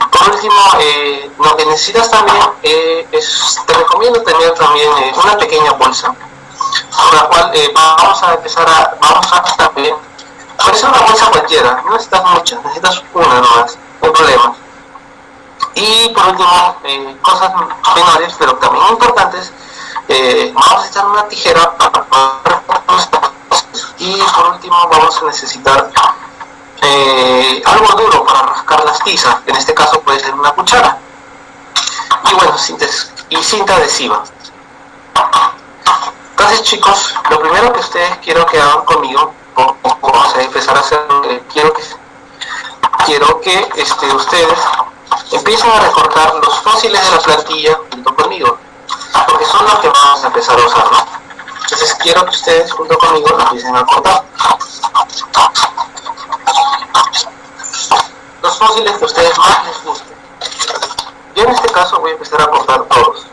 Por último, eh, lo que necesitas también eh, es, te recomiendo tener también una pequeña bolsa, con la cual vamos a empezar a, vamos a también, puede una bolsa cualquiera, no necesitas muchas, necesitas una nomás, no hay. Y por último, cosas menores, pero también importantes, vamos a echar una tijera para y por último vamos a necesitar eh, algo duro para rascar las tizas, en este caso puede ser una cuchara. Y bueno, y cinta adhesiva. Entonces chicos, lo primero que ustedes quiero que hagan conmigo, vamos a empezar a hacer, eh, quiero que, quiero que este, ustedes empiecen a recortar los fósiles de la plantilla junto conmigo, porque son los que vamos a empezar a usar, ¿no? Entonces quiero que ustedes junto conmigo empiecen a cortar los fósiles que a ustedes más les gusten. Yo en este caso voy a empezar a cortar todos.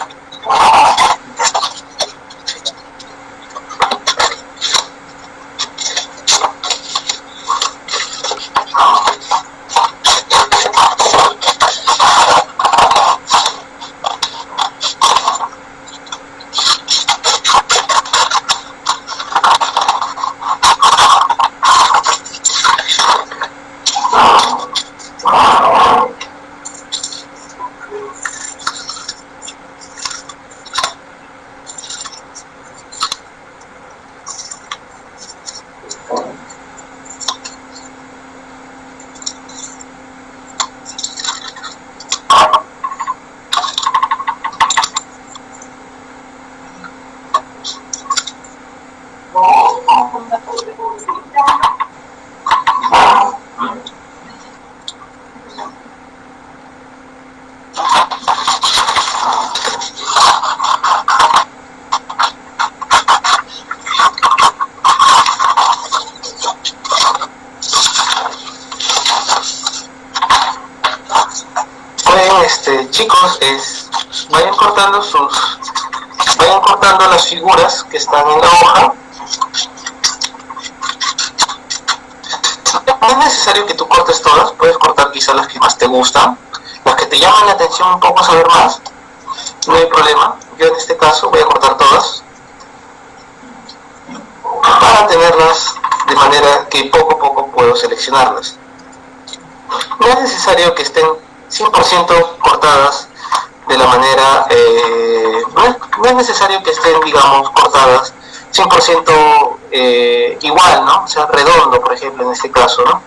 En este caso, ¿no?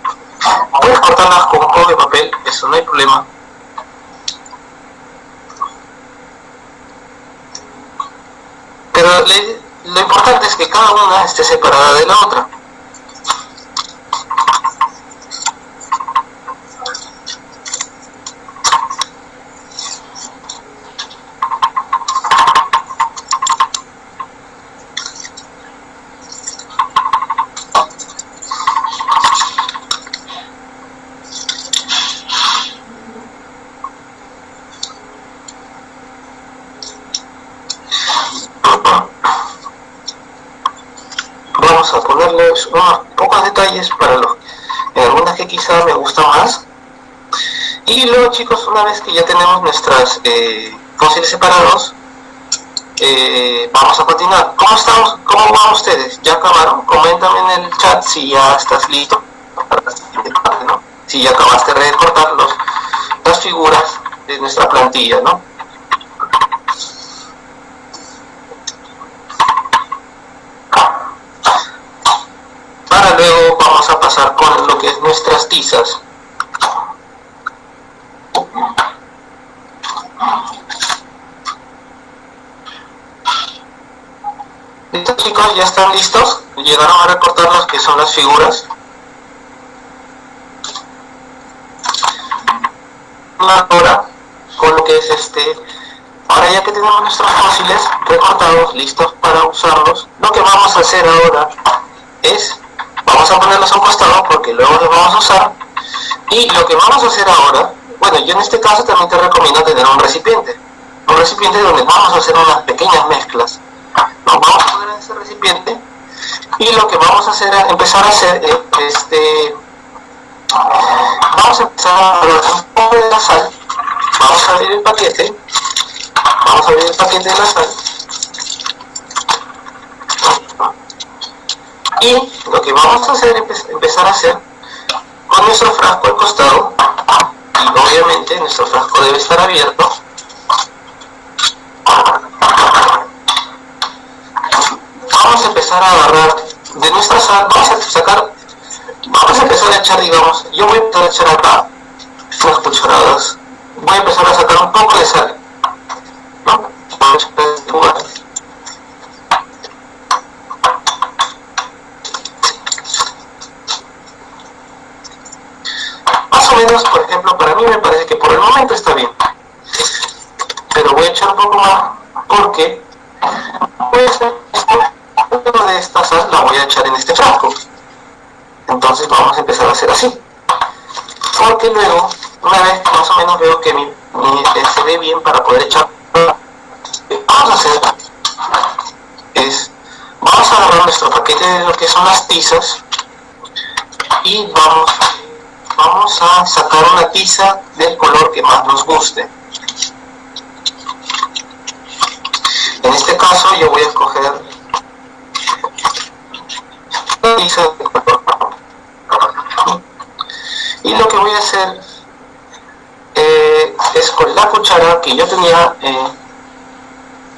Puedes cortarlas con un de papel, eso no hay problema. Pero lo importante es que cada una esté separada de la otra. unos pocos detalles para los en algunas que quizá me gusta más y luego chicos una vez que ya tenemos nuestras eh, fósiles separados eh, vamos a continuar ¿cómo estamos? ¿cómo van ustedes? ¿ya acabaron? coméntame en el chat si ya estás listo para la siguiente parte si ya acabaste de recortar los, las figuras de nuestra plantilla ¿no? luego vamos a pasar con lo que es nuestras tizas. ¿Listos chicos? ¿Ya están listos? ¿Llegaron a recortar las que son las figuras? Ahora, con lo que es este... Ahora ya que tenemos nuestros fósiles recortados, listos para usarlos, lo que vamos a hacer ahora es vamos a ponerlos a un costado porque luego los vamos a usar y lo que vamos a hacer ahora bueno yo en este caso también te recomiendo tener un recipiente un recipiente donde vamos a hacer unas pequeñas mezclas nos vamos a poner en ese recipiente y lo que vamos a hacer es empezar a hacer este vamos a empezar a poner un poco de la sal. Vamos a abrir el paquete. Vamos a abrir el paquete de la sal. Y lo que vamos a hacer es empezar a hacer con nuestro frasco al costado y obviamente nuestro frasco debe estar abierto vamos a empezar a agarrar de nuestra sal vamos a sacar vamos a empezar a echar digamos yo voy a echar acá unas cucharadas voy a empezar a sacar un poco de sal ¿no? menos, por ejemplo, para mí me parece que por el momento está bien. Pero voy a echar un poco más porque pues, de esta sal la voy a echar en este frasco. Entonces vamos a empezar a hacer así. Porque luego, una vez más o menos veo que mi, mi se ve bien para poder echar, vamos a hacer es, vamos a agarrar nuestro paquete de lo que son las tizas y vamos vamos a sacar una tiza del color que más nos guste. En este caso yo voy a escoger y lo que voy a hacer eh, es con la cuchara que yo tenía eh,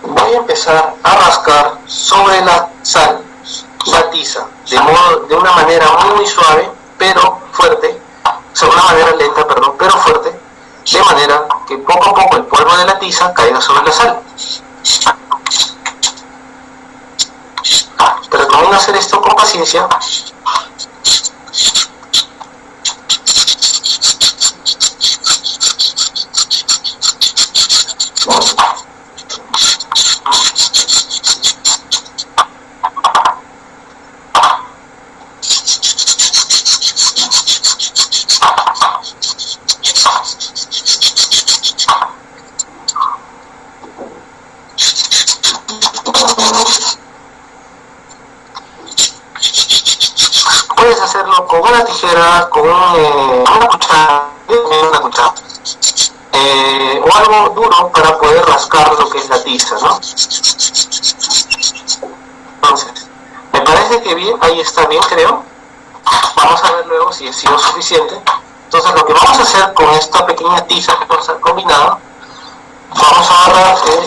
voy a empezar a rascar sobre la sal la tiza de, modo, de una manera muy suave pero fuerte de una manera lenta, perdón, pero fuerte, de manera que poco a poco el polvo de la tiza caiga sobre la sal. Te recomiendo hacer esto con paciencia una cuchara, una cuchara o algo duro para poder rascar lo que es la tiza, ¿no? Entonces, me parece que bien, ahí está bien, creo. Vamos a ver luego si ha sido suficiente. Entonces, lo que vamos a hacer con esta pequeña tiza que vamos a combinado, vamos a agarrar eh,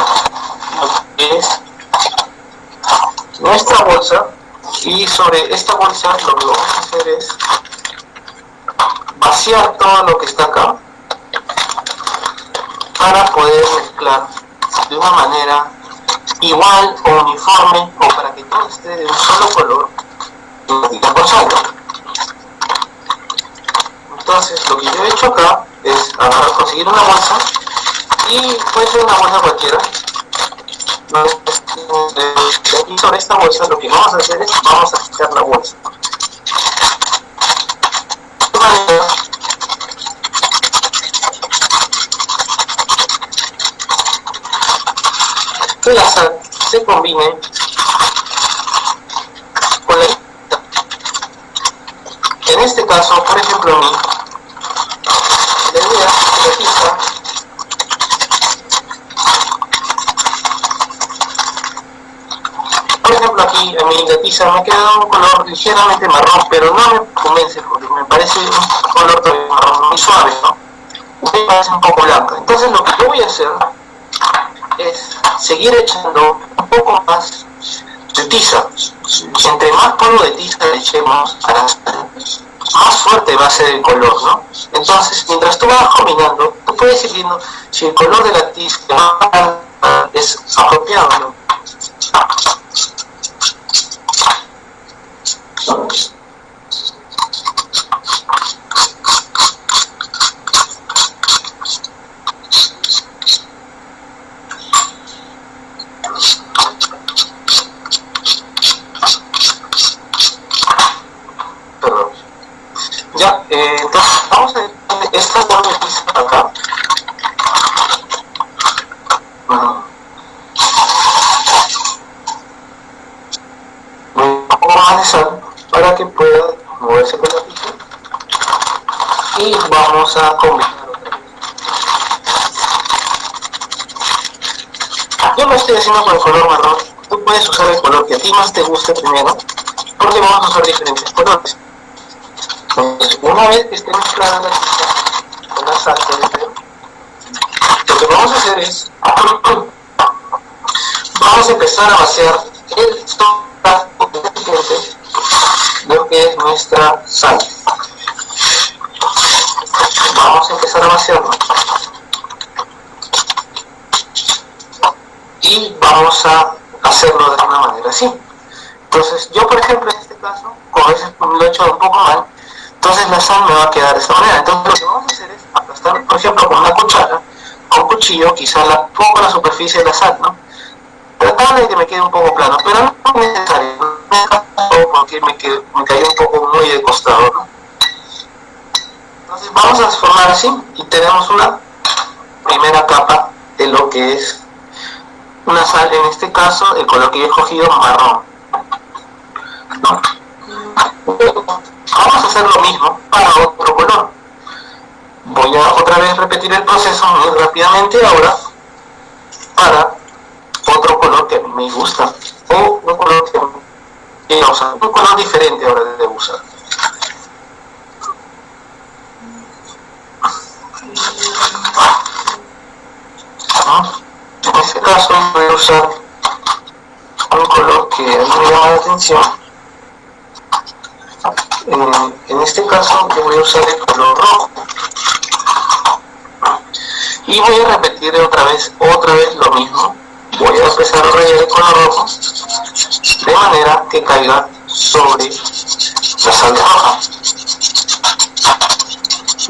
lo que es nuestra bolsa y sobre esta bolsa lo que vamos a hacer es vaciar todo lo que está acá para poder mezclar de una manera igual o uniforme o para que todo esté de un solo color entonces lo que yo he hecho acá es conseguir una bolsa y puede ser una bolsa cualquiera. Y sobre esta bolsa lo que vamos a hacer es vamos a quitar la bolsa que la sal se combine con la En este caso, por ejemplo, la idea de la por ejemplo aquí en mi tiza me ha quedado un color ligeramente marrón, pero no me convence porque me parece un color marrón muy suave, ¿no? Me parece un poco blanco. Entonces lo que yo voy a hacer es seguir echando un poco más de tiza. Entre más polvo de tiza le echemos a la más fuerte va a ser el color, ¿no? Entonces, mientras tú vas combinando, tú puedes ir viendo si el color de la tiza es apropiado, ¿no? Eh, entonces, a combinar otra. Yo lo estoy haciendo con el color marrón. Tú puedes usar el color que a ti más te guste primero, porque vamos a usar diferentes colores. Una vez que esté mezclada la pizza con la salsa de lo que vamos a hacer es, vamos a empezar a vaciar el lo que es nuestra sal. Vamos a empezar a vaciarlo. Y vamos a hacerlo de una manera así. Entonces, yo por ejemplo en este caso, como veces lo he hecho un poco mal, entonces la sal me va a quedar de esta manera. Entonces lo que vamos a hacer es aplastar, por ejemplo, con una cuchara, con un cuchillo, quizá la pongo la superficie de la sal, ¿no? Tratando de que me quede un poco plano, pero no es necesario, porque me, quedé, me cayó un poco muy de costado, ¿no? Entonces vamos a formar así y tenemos una primera capa de lo que es una sal, en este caso el color que yo he escogido marrón. Vamos a hacer lo mismo para otro color. Voy a otra vez repetir el proceso muy rápidamente ahora para otro color que me gusta o un color que un color diferente ahora de usar. En este caso voy a usar un color que me llama la atención. En este caso yo voy a usar el color rojo. Y voy a repetir otra vez otra vez lo mismo. Voy a empezar a rayar el color rojo de manera que caiga sobre la sal roja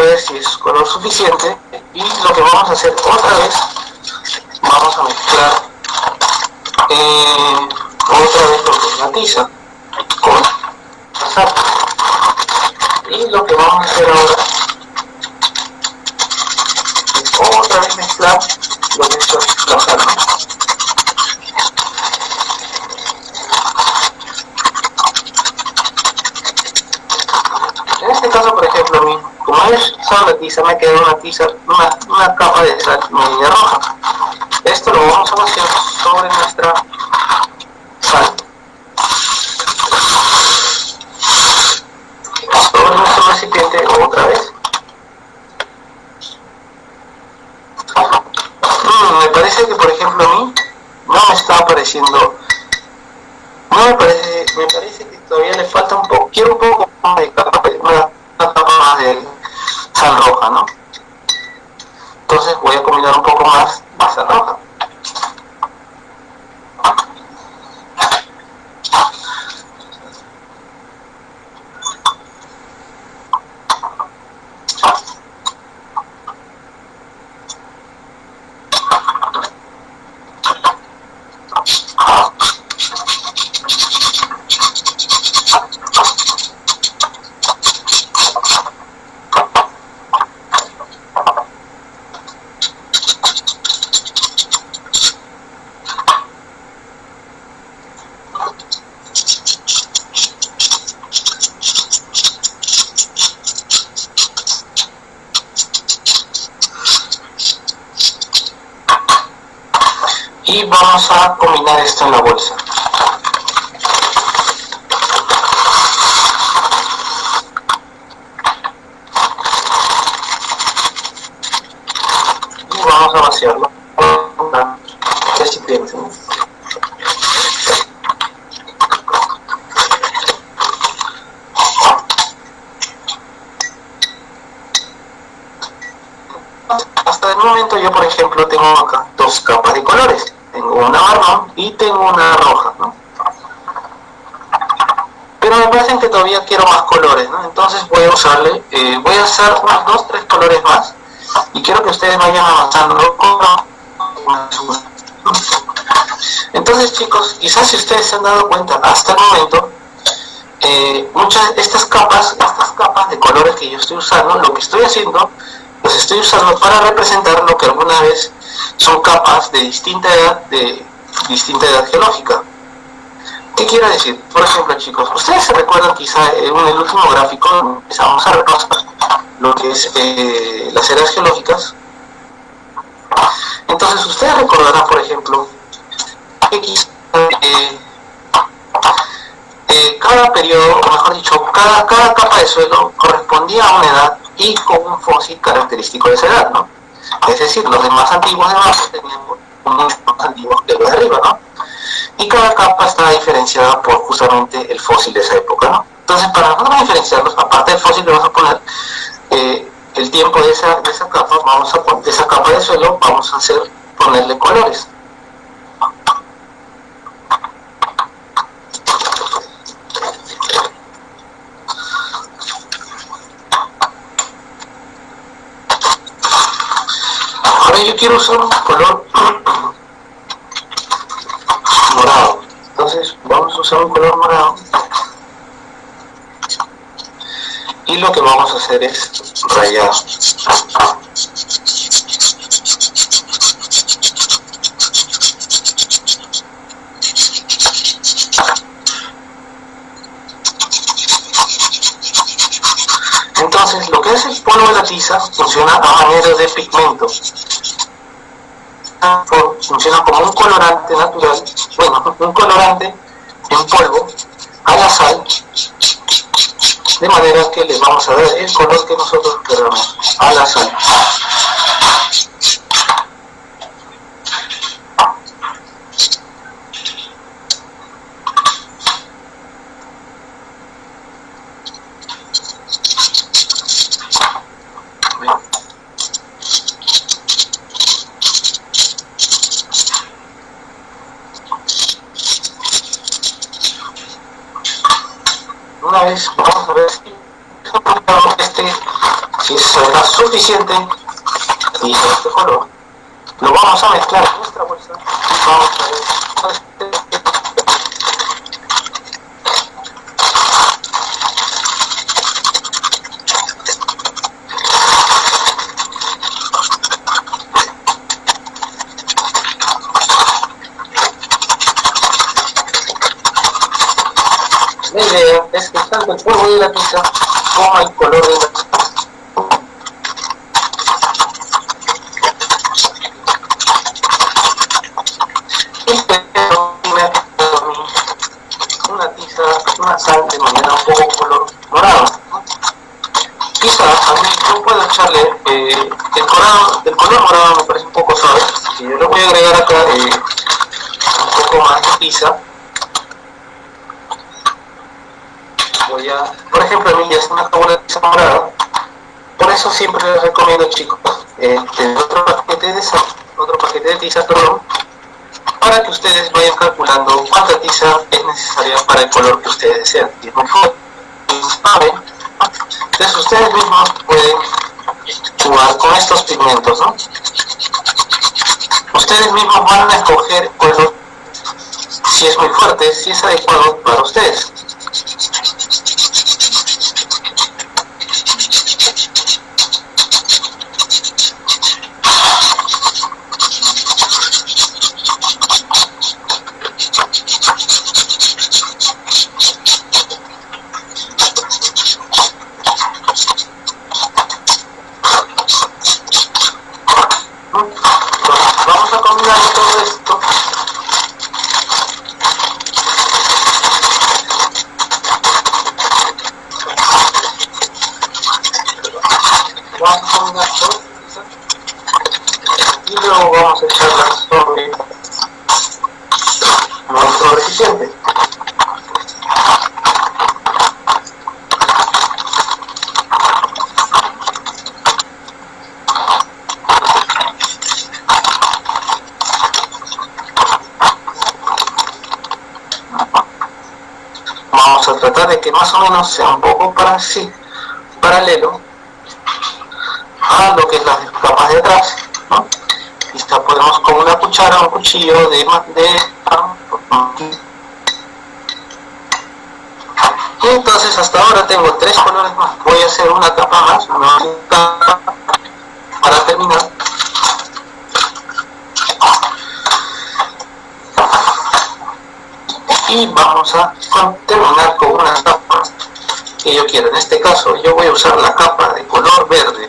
ver si es color suficiente y lo que vamos a hacer otra vez vamos a mezclar eh, otra vez lo que es la tiza con sal. Y lo que vamos a hacer ahora es otra vez mezclar lo que es la sal en este caso por ejemplo como es tiza me queda una tiza una, una capa de sal media roja quizás si ustedes se han dado cuenta hasta el momento, eh, muchas estas capas, estas capas de colores que yo estoy usando, lo que estoy haciendo, los estoy usando para representar lo que alguna vez son capas de distinta edad, de distinta edad geológica. ¿Qué quiero decir? Por ejemplo, chicos, ustedes se recuerdan quizá en el último gráfico empezamos a repasar lo que es eh, las eras geológicas. Entonces, ustedes recordarán, por ejemplo, periodo, o mejor dicho, cada, cada capa de suelo correspondía a una edad y con un fósil característico de esa edad, ¿no? Es decir, los de más antiguos de abajo tenían unos más antiguos que los de arriba, ¿no? Y cada capa está diferenciada por justamente el fósil de esa época, ¿no? Entonces, para nosotros diferenciarlos, aparte del fósil, le vamos a poner eh, el tiempo de esa, de capa, vamos a de esa capa de suelo, vamos a hacer ponerle colores. Yo quiero usar un color morado. Entonces vamos a usar un color morado. Y lo que vamos a hacer es rayar. Entonces, lo que es el polvo de la tiza funciona a manera de pigmento funciona como un colorante natural, bueno, un colorante en polvo a la sal, de manera que le vamos a dar el color que nosotros queramos a la sal. una vez vamos a ver si este si será suficiente y este color, lo vamos a mezclar en nuestra bolsa y vamos a es que tanto el polvo de la pizza como el voy a, por ejemplo, a mí ya se me acabó la tiza morada por eso siempre les recomiendo chicos este, otro paquete de sal, otro paquete de tiza, perdón para que ustedes vayan calculando cuánta tiza es necesaria para el color que ustedes desean. Y mejor, saben, entonces ustedes mismos pueden jugar con estos pigmentos, ¿no? Ustedes mismos van a escoger si es muy fuerte, si es adecuado para ustedes. Vamos a combinar todo esto. Vamos a combinar todo. Y luego vamos a echarlas sobre nuestro recipiente. vamos a tratar de que más o menos sea un poco para sí, paralelo a lo que es las capas de atrás y podemos con una cuchara un cuchillo de, de entonces hasta ahora tengo tres colores más. Voy a hacer una capa más una capa para terminar. Y vamos a terminar con yo quiero. En este caso yo voy a usar la capa de color verde.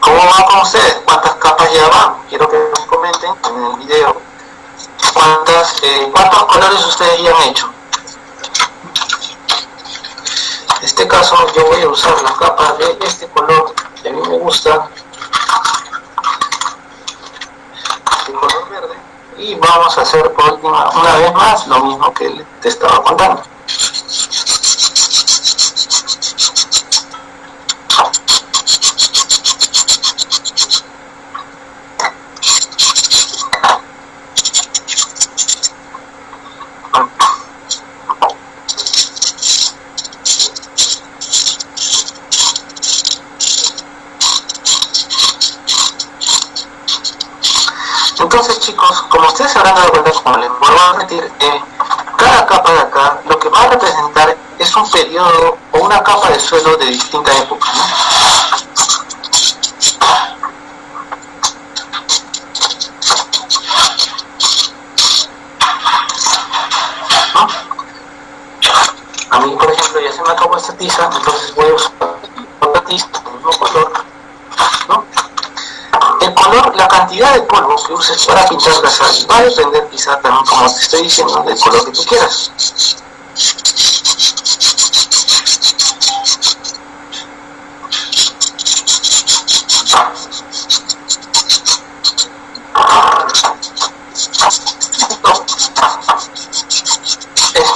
¿Cómo va con ustedes? ¿Cuántas capas ya van? Quiero que me comenten en el video cuántas, eh, cuántos colores ustedes ya han hecho. En este caso yo voy a usar la capa de este color que a mí me gusta, de color verde, y vamos a hacer por última, una vez más lo mismo que te estaba contando. Entonces chicos, como ustedes se habrán dado cuenta, como les vuelvo a repetir, eh, cada capa de acá lo que va a representar es un periodo o una capa de suelo de distinta época. ¿no? ¿No? A mí, por ejemplo, ya se me acabó esta tiza, entonces voy a usar otra tiza, del mismo color, ¿no? El color, la cantidad de polvo que uses para pintar la sal va a depender quizá también, como te estoy diciendo, del color que tú quieras.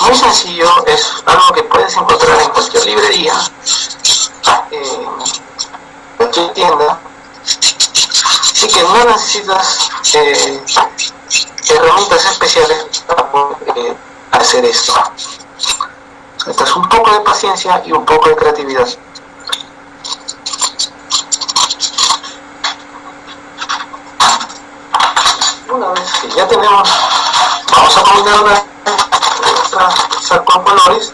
muy sencillo, es algo que puedes encontrar en cualquier librería, en cualquier tienda, y que no necesitas eh, herramientas especiales para poder eh, hacer esto. Es un poco de paciencia y un poco de creatividad. Una vez que ya tenemos, vamos a combinar una nuestra con colores,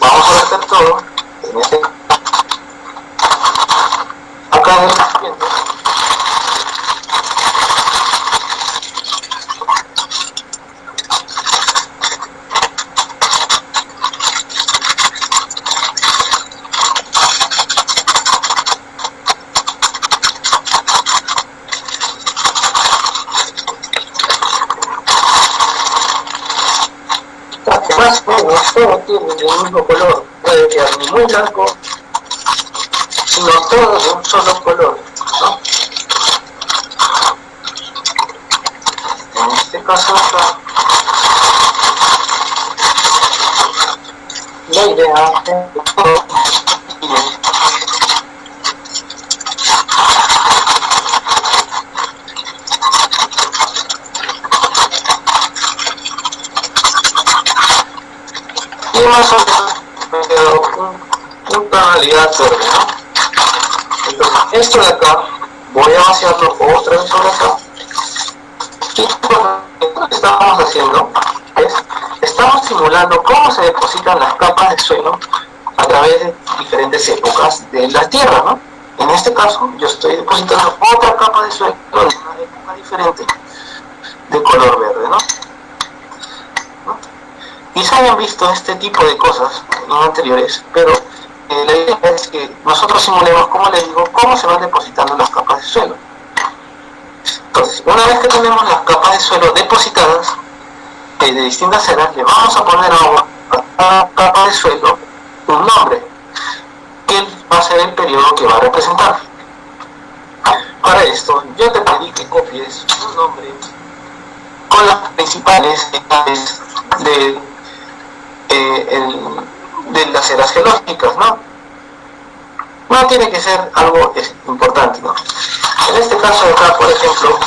vamos a verter todo en este acá en el recipiente más o menos todos tienen el mismo color, puede blanco, sino todos de un solo color. ¿no? En este caso la idea de todo y más o menos me quedó un, un tonalidad verde, ¿no? Entonces, esto de acá, voy a vaciarlo otra vez sobre acá. Y lo que estamos haciendo es, estamos simulando cómo se depositan las capas de suelo a través de diferentes épocas de la Tierra, ¿no? En este caso, yo estoy depositando otra capa de suelo en una época diferente de color verde, ¿no? Quizá hayan visto este tipo de cosas en anteriores, pero que nosotros simulemos, como les digo, cómo se van depositando las capas de suelo. Entonces, una vez que tenemos las capas de suelo depositadas eh, de distintas eras, le vamos a poner a cada capa de suelo un nombre, que va a ser el periodo que va a representar. Para esto, yo te pedí que copies un nombre con las principales de eh, de las eras geológicas, ¿no? No tiene que ser algo importante, ¿no? En este caso acá, por ejemplo,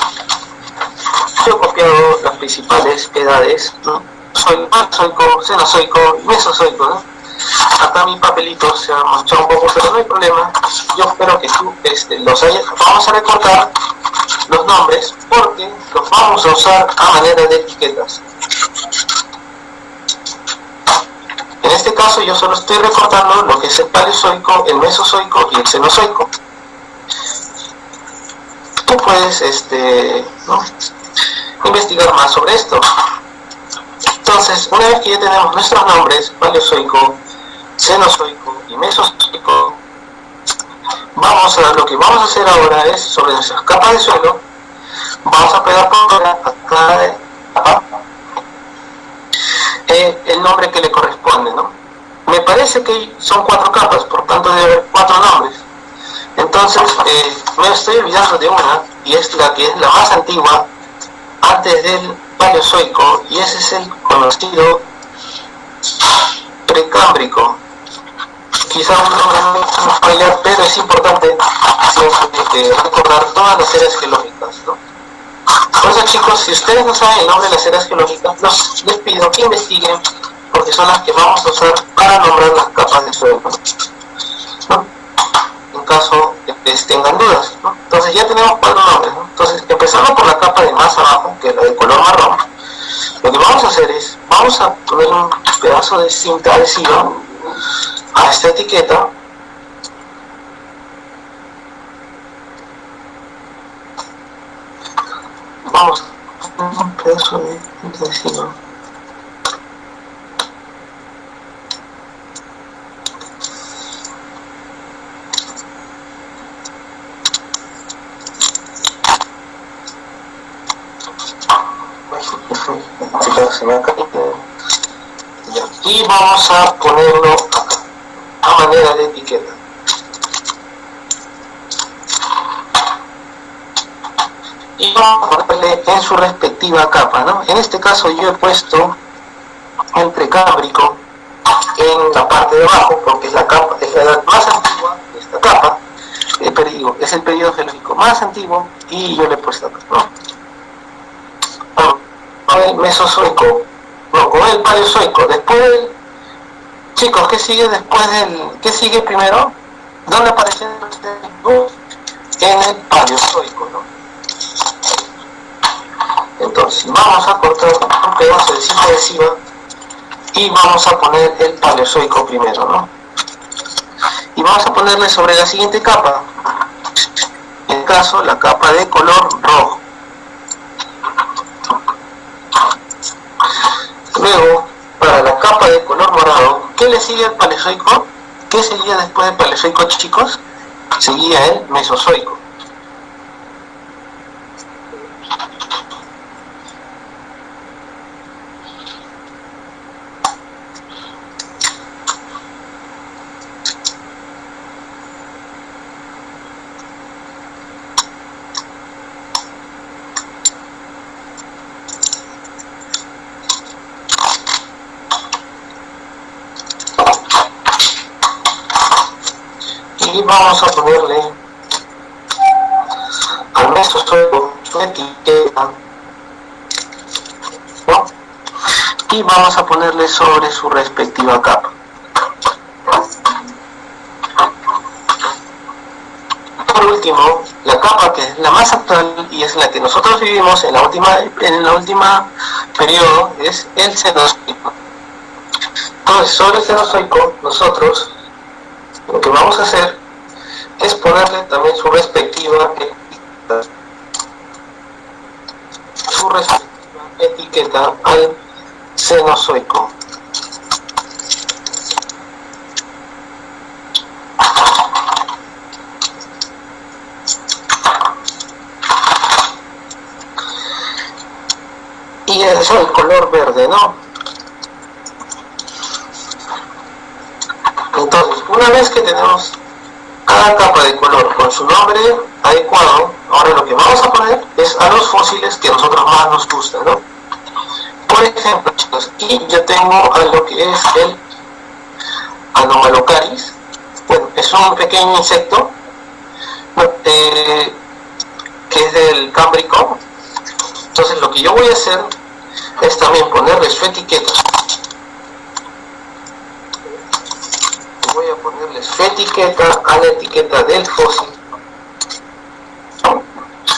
yo he copiado las principales edades, ¿no? Soy Paleozoico, Cenozoico y Mesozoico, ¿no? Acá mi papelito se ha manchado un poco, pero no hay problema. Yo espero que tú este, los hayas... Vamos a recortar los nombres porque los vamos a usar a manera de etiquetas. En este caso yo solo estoy recortando lo que es el paleozoico, el mesozoico y el cenozoico. Tú puedes este, investigar más sobre esto. Entonces, una vez que ya tenemos nuestros nombres, paleozoico, cenozoico y mesozoico, vamos a, lo que vamos a hacer ahora es, sobre nuestras capas de suelo, vamos a pegar por acá eh, el nombre que le corresponde, ¿no? Me parece que son cuatro capas, por tanto debe haber cuatro nombres. Entonces, eh, me estoy olvidando de una, y es la que es la más antigua, antes del Paleozoico, y ese es el conocido precámbrico. Quizá un nombre no fallar, pero es importante eh, recordar todas las eras geológicas, ¿no? Por chicos, si ustedes no saben el nombre de las eras geológicas, les pido que investiguen porque son las que vamos a usar para nombrar las capas de suelo. En caso que tengan dudas. Entonces ya tenemos cuatro nombres. Entonces empezando por la capa de más abajo, que es la de color marrón, lo que vamos a hacer es, vamos a poner un pedazo de cinta adhesiva a esta etiqueta vamos un pedazo de y vamos a ponerlo a manera de etiqueta y vamos a ponerle en su respectiva capa, ¿no? En este caso yo he puesto entre cámbrico en la parte de abajo, porque es la capa, es la edad más antigua de esta capa, el periodo, es el periodo geológico más antiguo y yo le he puesto acá. Mesozoico, no, con el paleozoico, después del, chicos, ¿qué sigue después del, qué sigue primero? ¿Dónde aparece el En el paleozoico, ¿no? Entonces, vamos a cortar un pedazo de cinta adhesiva y vamos a poner el paleozoico primero, ¿no? Y vamos a ponerle sobre la siguiente capa, en caso la capa de color rojo. Luego, para la capa de color morado, ¿qué le sigue al paleozoico? ¿Qué seguía después del paleozoico, chicos? Seguía el mesozoico. Vamos a ponerle al mesozoico su etiqueta y vamos a ponerle sobre su respectiva capa. Por último, la capa que es la más actual y es la que nosotros vivimos en la última en la última periodo es el cenozoico. Entonces, sobre el cenozoico, nosotros lo que vamos a hacer es ponerle también su respectiva etiqueta, su respectiva etiqueta al Cenozoico. Y eso el color verde, ¿no? Entonces, una vez que tenemos cada capa de color con su nombre adecuado, ahora lo que vamos a poner es a los fósiles que a nosotros más nos gustan, ¿no? Por ejemplo, chicos, aquí yo tengo a lo que es el Anomalocaris, bueno, es un pequeño insecto eh, que es del Cámbrico, entonces lo que yo voy a hacer es también ponerle su etiqueta voy a ponerle su etiqueta a la etiqueta del fósil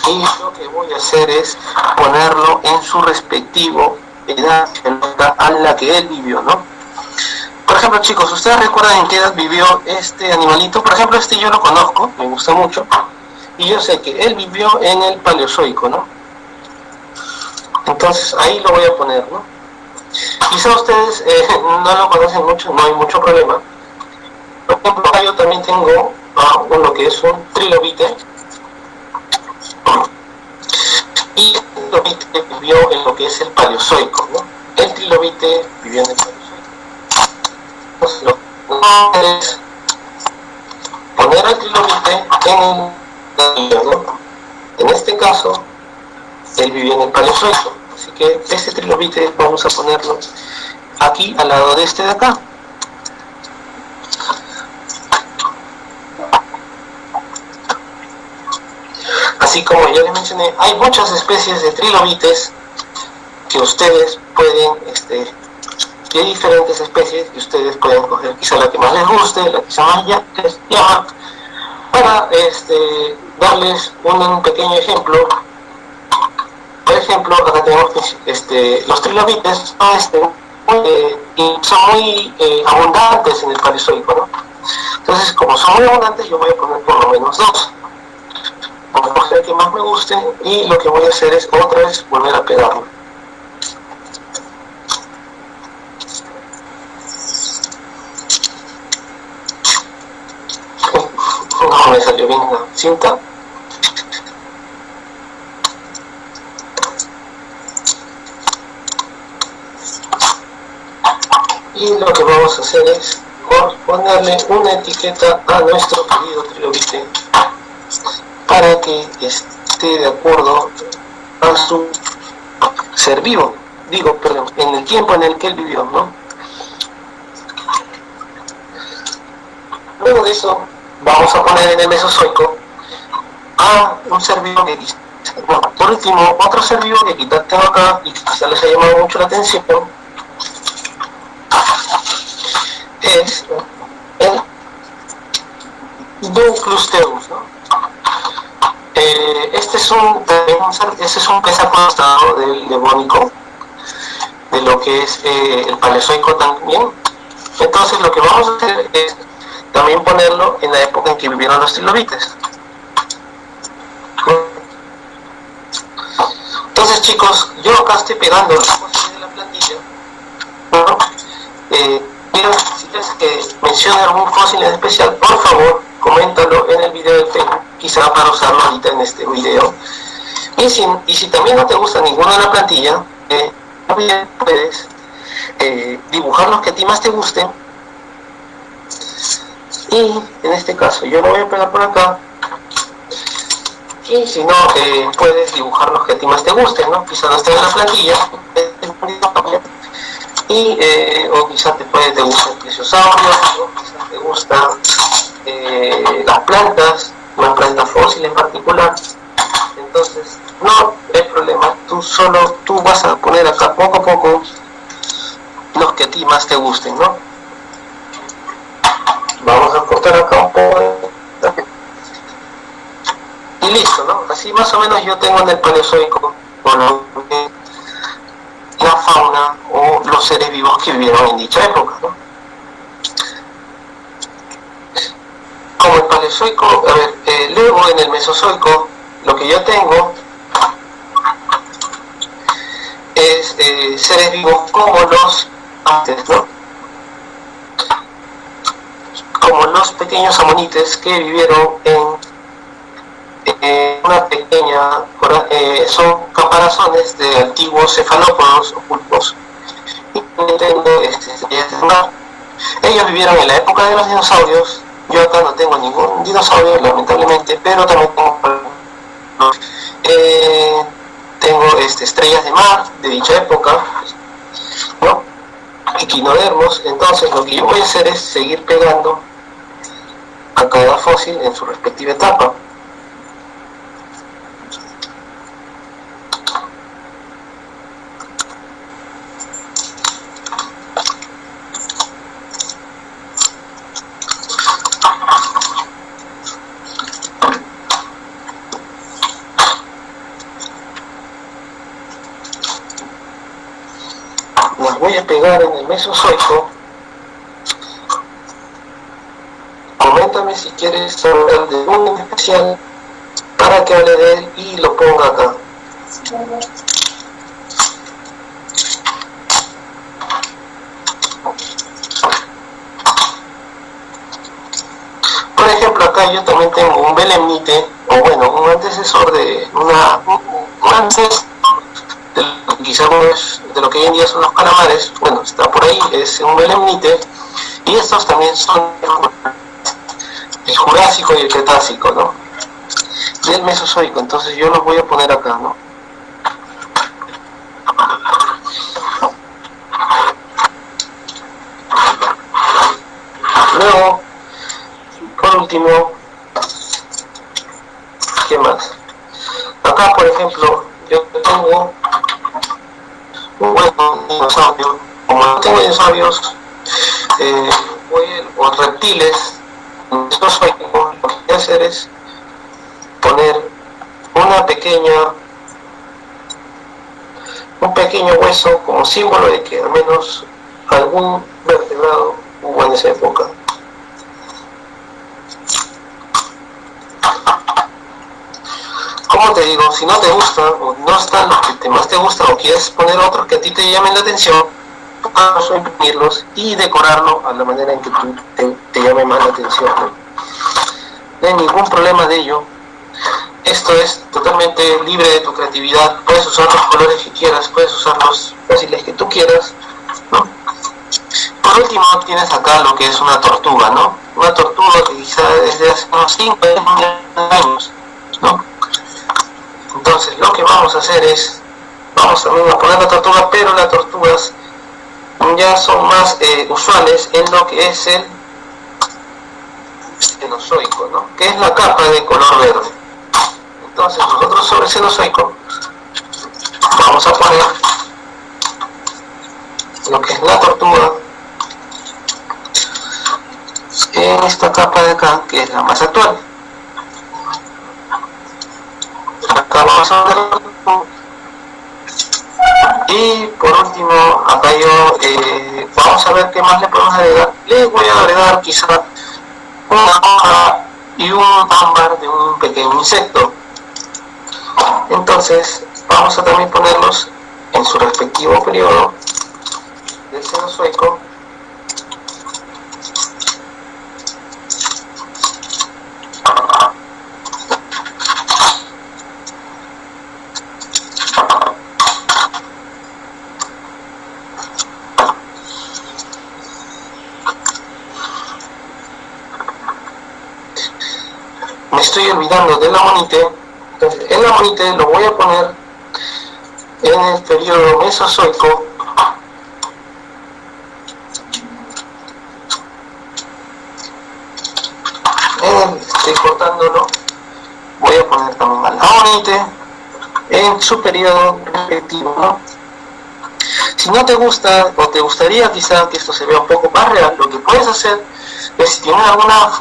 y lo que voy a hacer es ponerlo en su respectivo edad a la que él vivió, ¿no? Por ejemplo, chicos, ¿ustedes recuerdan en qué edad vivió este animalito? Por ejemplo, este yo lo conozco, me gusta mucho, y yo sé que él vivió en el Paleozoico, ¿no? Entonces ahí lo voy a poner, ¿no? Quizá ustedes eh, no lo conocen mucho, no hay mucho problema, por ejemplo, yo también tengo uh, uno que es un trilobite. Y el trilobite vivió en lo que es el paleozoico. ¿no? El trilobite vivió en el paleozoico. Entonces, lo que es poner el trilobite en el ¿no? En este caso, él vivió en el paleozoico. Así que este trilobite vamos a ponerlo aquí al lado de este de acá. Así como ya les mencioné, hay muchas especies de trilobites que ustedes pueden, este, de diferentes especies que ustedes pueden coger quizá la que más les guste, la que se más llama, para este, darles un, pequeño ejemplo. Por ejemplo, acá tenemos este, los trilobites este, muy, son muy eh, abundantes en el paleozoico, ¿no? Entonces, como son muy abundantes, yo voy a poner por lo menos dos a el que más me guste y lo que voy a hacer es otra vez volver a pegarlo. No me salió bien la cinta. Y lo que vamos a hacer es ponerle una etiqueta a nuestro querido trilobite para que esté de acuerdo a su ser vivo. digo, perdón, en el tiempo en el que él vivió, ¿no? Luego de eso, vamos a poner en el Mesozoico a un ser vivo que bueno, por último, otro ser vivo que quizás tengo acá y quizás les ha llamado mucho la atención es el Duclusteus, ¿no? Eh, este es un, este es un del devónico, de lo que es eh, el paleozoico también. Entonces lo que vamos a hacer es también ponerlo en la época en que vivieron los trilobites. Entonces chicos, yo acá estoy pegando de la plantilla. Eh, si quieres que mencione algún fósil en especial, por favor, coméntalo en el video de Facebook, quizá para usarlo ahorita en este video. Y si, y si también no te gusta ninguna de la plantilla, eh, puedes eh, dibujar los que a ti más te gusten. Y en este caso, yo lo voy a pegar por acá. Y si no, eh, puedes dibujar los que a ti más te gusten, ¿no? Quizá no esté en la plantilla y eh, o quizás te puede te gusta el plesiosaurio, o quizás te gustan eh, las plantas, una planta fósil en particular. Entonces, no hay problema, tú solo tú vas a poner acá poco a poco los que a ti más te gusten, ¿no? Vamos a cortar acá un poco y listo, ¿no? Así más o menos yo tengo en el paleozoico, la fauna o los seres vivos que vivieron en dicha época. Como el paleozoico, a ver, eh, luego en el mesozoico, lo que yo tengo es eh, seres vivos como los antes, ¿no? Como los pequeños amonites que vivieron en eh, una pequeña, eh, son caparazones de antiguos cefalópodos o pulpos. Este, ellos vivieron en la época de los dinosaurios. Yo acá no tengo ningún dinosaurio, lamentablemente, pero también tengo, eh, tengo este, estrellas de mar de dicha época, ¿no? equinodermos. Entonces, lo que yo voy a hacer es seguir pegando a cada fósil en su respectiva etapa. voy a pegar en el mesozoico. Coméntame si quieres hablar de uno en especial para que hable de él y lo ponga acá. Por ejemplo, acá yo también tengo un belemnite, o bueno, un antecesor de una, un antecesor quizás no es de lo que hoy en día son los calamares, bueno, está por ahí, es un belemnite, y estos también son el Jurásico y el Cretácico, ¿no? Y el Mesozoico, entonces yo los voy a poner acá, ¿no? Luego, por último, ¿qué más? Acá, por ejemplo, yo tengo bueno, dinosaurios, como no tengo dinosaurios, eh, o reptiles, lo que voy a hacer es poner una pequeña un pequeño hueso como símbolo de que al menos algún vertebrado hubo en esa época. Como te digo, si no te gusta o no están los que más te gustan o quieres poner otros que a ti te llamen la atención, vamos a imprimirlos y decorarlo a la manera en que tú te, llame más la atención. ¿no? hay ningún problema de ello. Esto es totalmente libre de tu creatividad. Puedes usar los colores que quieras, puedes usar los fósiles que tú quieras. Por último, tienes acá lo que es una tortuga, ¿no? Una tortuga que quizá desde hace unos 5 años, ¿no? Entonces lo que vamos a hacer es, vamos a poner la tortuga, pero las tortugas ya son más eh, usuales en lo que es el cenozoico, ¿no? que es la capa de color verde. Entonces nosotros sobre el cenozoico vamos a poner lo que es la tortuga en esta capa de acá, que es la más actual. Y por último, acá yo eh, vamos a ver qué más le podemos agregar. Le voy a agregar quizá una hoja y un ámbar de un pequeño insecto. Entonces, vamos a también ponerlos en su respectivo periodo del seno estoy olvidando de la monite, entonces en la lo voy a poner en el periodo mesozoico. Estoy cortándolo. Voy a poner también a la monite en su periodo respectivo si no te gusta o te gustaría quizá que esto se vea un poco más real lo que puedes hacer es si tienes algunas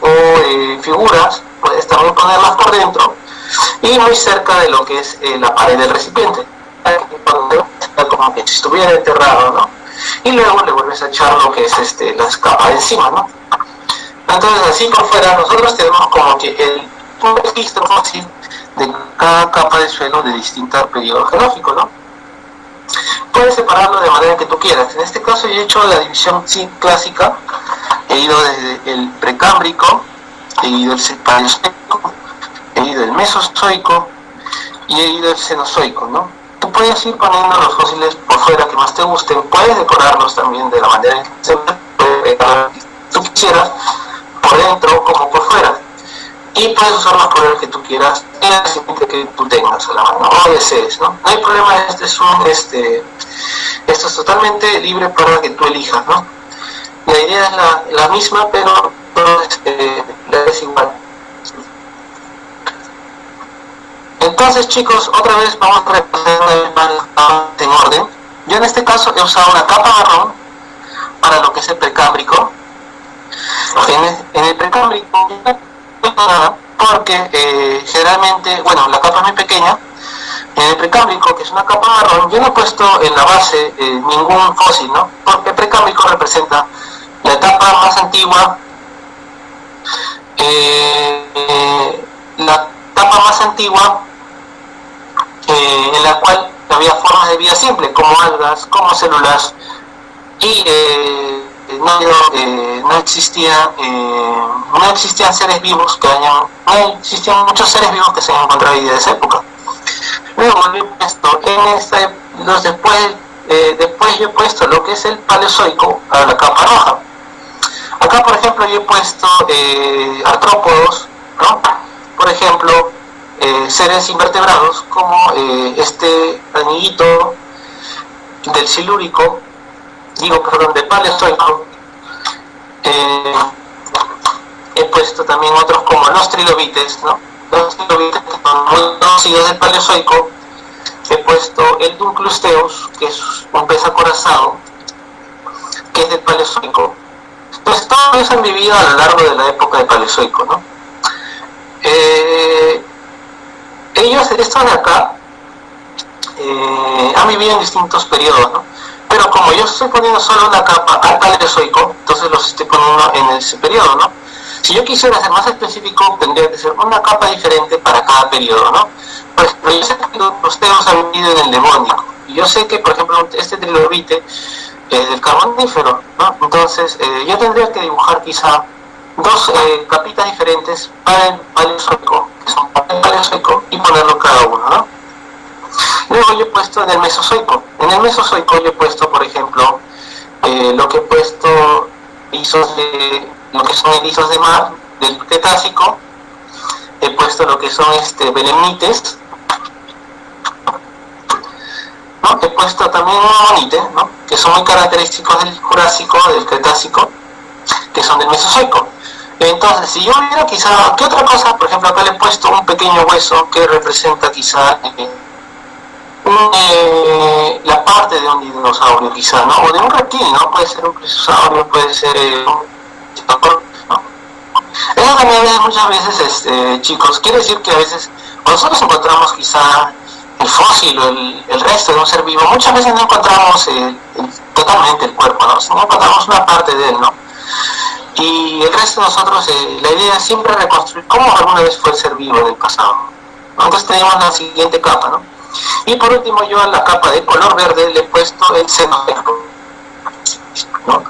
o eh, figuras también ponerlas por dentro y muy cerca de lo que es eh, la pared del recipiente como que si estuviera enterrado ¿no? y luego le vuelves a echar lo que es este, las capas encima ¿no? entonces así por fuera nosotros tenemos como que el un registro fácil de cada capa de suelo de distinto periodo geológico ¿no? puedes separarlo de manera que tú quieras en este caso yo he hecho la división clásica he ido desde el precámbrico he ido el paleozoico, he ido el mesozoico y he ido el cenozoico, ¿no? Tú puedes ir poniendo los fósiles por fuera que más te gusten, puedes decorarlos también de la manera que tú quisieras, por dentro como por fuera. Y puedes usar los colores que tú quieras, en que tú tengas a la mano o desees, ¿no? No hay problema, este es un, este, esto es totalmente libre para que tú elijas, ¿no? La idea es la, la misma, pero es igual. Entonces chicos, otra vez vamos a repasar en orden. Yo en este caso he usado una capa marrón para lo que es el precámbrico. En el, precámbrico nada porque eh, generalmente, bueno, la capa es muy pequeña. En el precámbrico, que es una capa marrón, yo no he puesto en la base eh, ningún fósil, ¿no? Porque el precámbrico representa la etapa más antigua eh, la etapa más antigua eh, en la cual había formas de vida simple, como algas, como células, y eh, no, existía, no existían seres vivos que hayan, no existían muchos seres vivos que se hayan encontrado de esa época. Luego he puesto en esta, después, después yo he puesto lo que es el paleozoico a la capa roja Acá, por ejemplo, yo he puesto eh, artrópodos, ¿no? Por ejemplo, eh, seres invertebrados como eh, este anillito del silúrico, digo, perdón, del paleozoico. he puesto también otros como los trilobites, ¿no? Los trilobites que son muy conocidos del paleozoico. He puesto el Dunclusteus, que es un pez acorazado, que es del paleozoico pues todos ellos han vivido a lo largo de la época de Paleozoico, ¿no? Eh, ellos, estos de acá, eh, han vivido en distintos periodos, ¿no? Pero como yo estoy poniendo solo una capa al Paleozoico, entonces los estoy poniendo en ese periodo, ¿no? Si yo quisiera ser más específico, tendría que ser una capa diferente para cada periodo, ¿no? Por ejemplo, yo sé que los teos han vivido en el Devónico, y yo sé que, por ejemplo, este trilobite del carbonífero, ¿no? Entonces, eh, yo tendría que dibujar quizá dos eh, capitas diferentes para el paleozoico, que son para el paleozoico, y ponerlo cada uno, ¿no? Luego yo he puesto en el mesozoico. En el mesozoico yo he puesto, por ejemplo, eh, lo que he puesto isos de, lo que son erizos de mar del Cretácico, he puesto lo que son este belemnites, puesto también un monite, ¿no? que son muy característicos del Jurásico, del Cretácico, que son del Mesozoico. Entonces, si yo hubiera quizá, ¿qué otra cosa? Por ejemplo, acá le he puesto un pequeño hueso que representa quizá eh, eh, la parte de un dinosaurio quizá, ¿no? O de un reptil, ¿no? Puede ser un plesiosauro, puede ser eh, un... Eso también es muchas veces, este, chicos, quiere decir que a veces nosotros encontramos quizá el fósil o el, resto de un ser vivo, muchas veces no encontramos totalmente el cuerpo, ¿no? no encontramos una parte de él, ¿no? Y el resto de nosotros, eh, la idea es siempre reconstruir cómo alguna vez fue el ser vivo del pasado. Entonces tenemos la siguiente capa, ¿no? Y por último yo a la capa de color verde le he puesto el cenozoico. ¿no?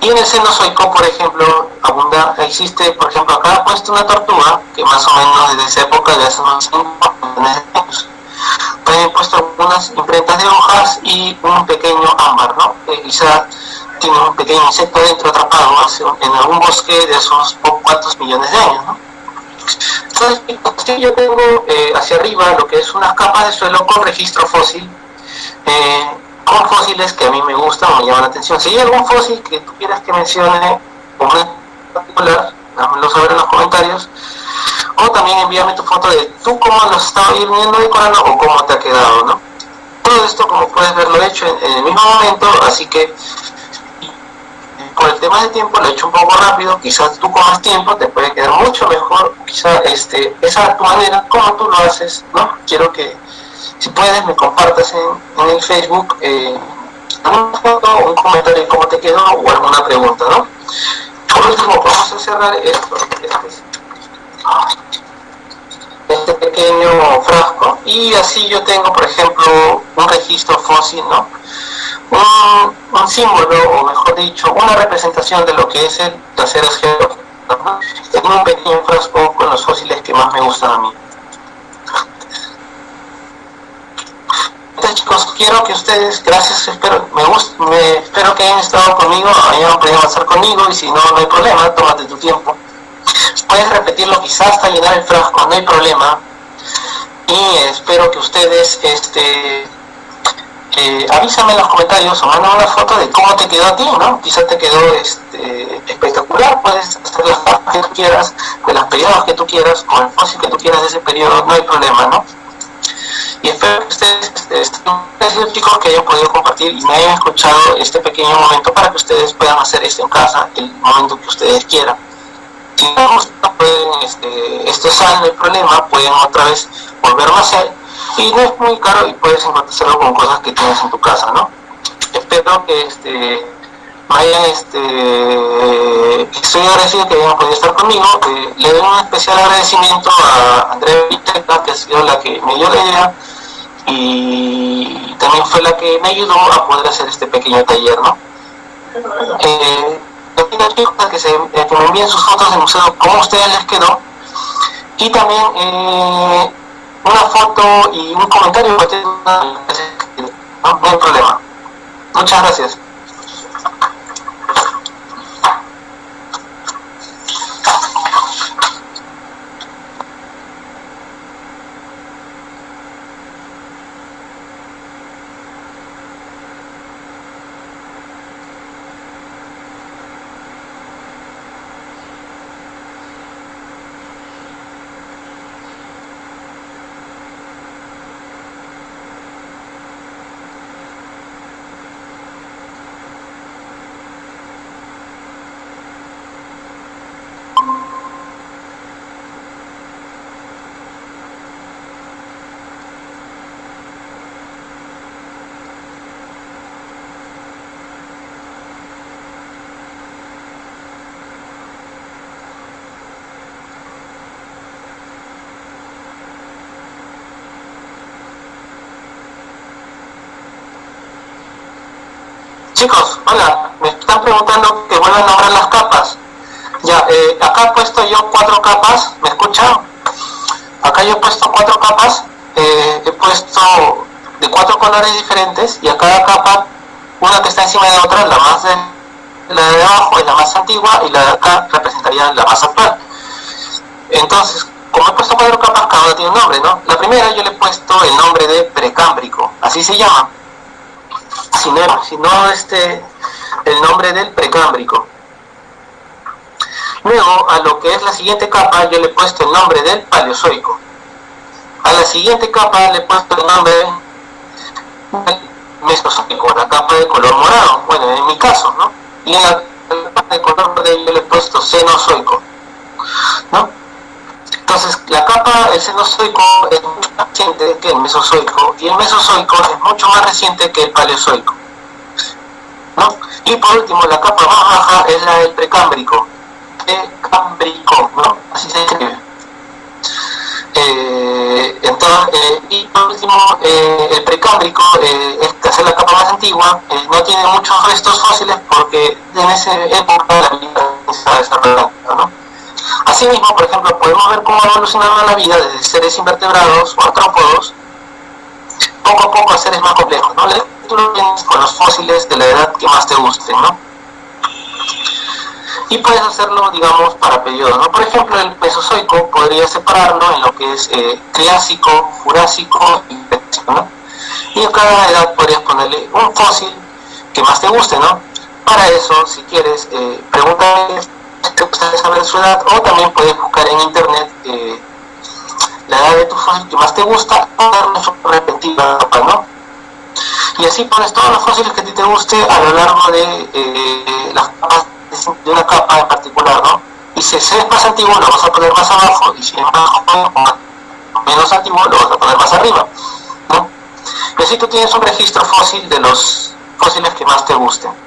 Y en el cenozoico, por ejemplo, abunda, existe, por ejemplo, acá he puesto una tortuga que más o menos desde esa época de hace unos 5 años. También puesto algunas imprentas de hojas y un pequeño ámbar, ¿no? Que quizá tiene un pequeño insecto dentro atrapado en algún bosque de unos cuantos millones de años, ¿no? Entonces, yo tengo eh, hacia arriba lo que es unas capas de suelo con registro fósil, eh, con fósiles que a mí me gustan o me llaman la atención. Si hay algún fósil que tú quieras que mencione, en particular, dámelo saber en los comentarios, o también envíame tu foto de tú cómo lo has estado viendo decorando o cómo te ha quedado, ¿no? Todo esto, como puedes ver, lo he hecho en el mismo momento, así que por el tema de tiempo lo he hecho un poco rápido, quizás tú con más tiempo te puede quedar mucho mejor, quizás este, esa tu manera, como tú lo haces, ¿no? Quiero que, si puedes, me compartas en, el Facebook eh, una foto, un comentario de cómo te quedó o alguna pregunta, ¿no? Por último, vamos a cerrar esto, este, este pequeño frasco y así yo tengo, por ejemplo, un registro fósil, ¿no? un, símbolo, o mejor dicho, una representación de lo que es el trasero geológico. Tengo un pequeño frasco con los fósiles que más me gustan a mí. Entonces chicos, quiero que ustedes, gracias, espero, me, gusta, me espero que hayan estado conmigo, hayan podido avanzar conmigo y si no, no hay problema, tómate tu tiempo. Puedes repetirlo quizás hasta llenar el frasco, no hay problema. Y espero que ustedes este, eh, avísame en los comentarios o mándame una foto de cómo te quedó a ti, ¿no? Quizás te quedó este, espectacular, puedes hacer las fotos que tú quieras, de los periodos que tú quieras, con el fósil que tú quieras de ese periodo, no hay problema, ¿no? Y espero que ustedes estén chicos que hayan podido compartir y me hayan escuchado este pequeño momento para que ustedes puedan hacer esto en casa el momento que ustedes quieran. Si no gusta, pueden, este, esto sale, hay problema, pueden otra vez volverlo a hacer y no es muy caro y puedes encontrarlo con cosas que tienes en tu casa, ¿no? Espero que este vayan, este, estoy agradecido que hayan podido estar conmigo, le doy un especial agradecimiento a Andrea Viteca, que ha sido la que me dio la idea y también fue la que me ayudó a poder hacer este pequeño taller, ¿no? Eh, que, se, eh, que me envíen sus fotos del museo, cómo ustedes les quedó y también eh, una foto y un comentario, no hay problema. Muchas gracias. Chicos, hola, me están preguntando que vuelvan a nombrar las capas. Ya, eh, acá he puesto yo cuatro capas, ¿me escuchan? Acá yo he puesto cuatro capas, eh, he puesto de cuatro colores diferentes y a cada capa, una que está encima de otra, la más de, la de abajo es la más antigua y la de acá representaría la más actual. Entonces, como he puesto cuatro capas, cada una tiene un nombre, ¿no? La primera yo le he puesto el nombre de precámbrico, así se llama, sino, sino este, el nombre del precámbrico. Luego, a lo que es la siguiente capa, yo le he puesto el nombre del paleozoico. A la siguiente capa le he puesto el nombre del mesozoico, la capa de color morado, bueno, en mi caso, ¿no? Y en la capa de color verde yo le he puesto cenozoico, ¿no? Entonces, la capa del cenozoico es mucho más reciente que el mesozoico y el mesozoico es mucho más reciente que el paleozoico. ¿no? Y por último, la capa más baja es la del precámbrico. Precámbrico, ¿no? Así se escribe. Eh, entonces, eh, y por último, eh, el precámbrico, es la capa más antigua, no tiene muchos restos fósiles porque en esa época la vida se desarrollando, ¿no? Asimismo, por ejemplo, podemos ver cómo ha evolucionado la vida desde seres invertebrados o artrópodos poco a poco a seres más complejos, ¿no? Con los fósiles de la edad que más te gusten, ¿no? Y puedes hacerlo, digamos, para periodos, ¿no? Por ejemplo, el Mesozoico podría separarlo en lo que es eh, Jurásico y Cretácico, ¿no? Y a cada edad podrías ponerle un fósil que más te guste, ¿no? Para eso, si quieres, eh, pregúntale te gusta saber su edad o también puedes buscar en internet eh, la edad de tu fósil que más te gusta o darle su repentina ¿no? Y así pones todos los fósiles que a ti te guste a lo largo de eh, las capas de una capa en particular, ¿no? Y si es más antiguo lo vas a poner más abajo y si es más menos antiguo lo vas a poner más arriba, ¿no? Y así tú tienes un registro fósil de los fósiles que más te gusten.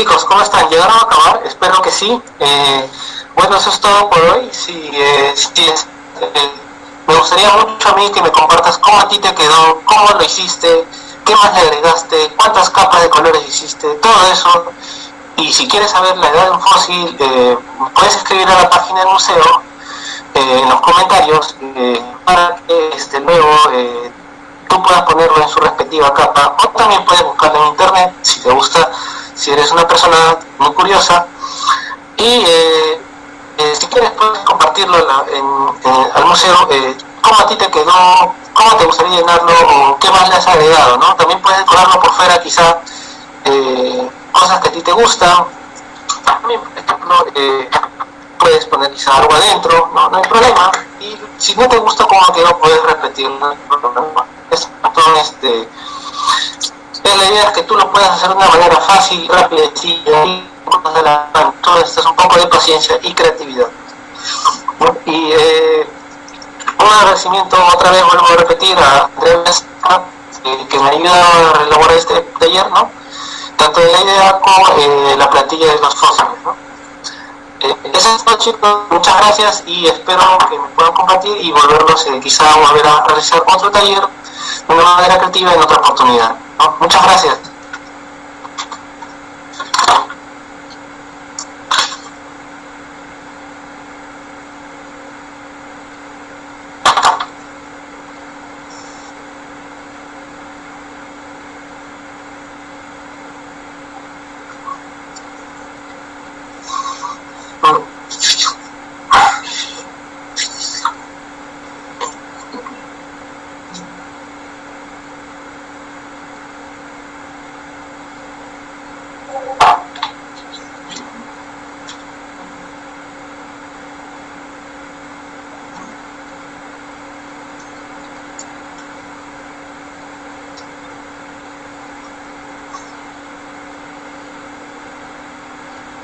Chicos, ¿cómo están? ¿Llegaron a acabar? Espero que sí. Eh, bueno, eso es todo por hoy. Si, eh, eh, me gustaría mucho a mí que me compartas cómo a ti te quedó, cómo lo hiciste, qué más le agregaste, cuántas capas de colores hiciste, todo eso. Y si quieres saber la edad de un fósil, puedes escribir a la página del museo en los comentarios para que este, luego tú puedas ponerlo en su respectiva capa o también puedes buscarlo en internet si te gusta si eres una persona muy curiosa y eh, eh, si quieres puedes compartirlo al museo eh, cómo a ti te quedó, cómo te gustaría llenarlo o qué más le has agregado, ¿no? También puedes decorarlo por fuera quizá cosas que a ti te gustan. También, por ejemplo, puedes poner quizá algo adentro, no, no hay problema. Y si no te gusta cómo quedó, puedes repetirlo. Es este, la idea es que tú lo puedas hacer de una manera fácil, rápida, y todo esto es un poco de paciencia y creatividad. Y eh, un agradecimiento otra vez, vuelvo a repetir, a Andrés que me ayuda a elaborar este taller, ¿no? tanto de la idea como eh, la plantilla de los fósiles. ¿no? Eh, eso es todo chicos, muchas gracias y espero que me puedan compartir y volverlos quizá volver a realizar otro taller de una manera creativa en otra oportunidad. Muchas gracias.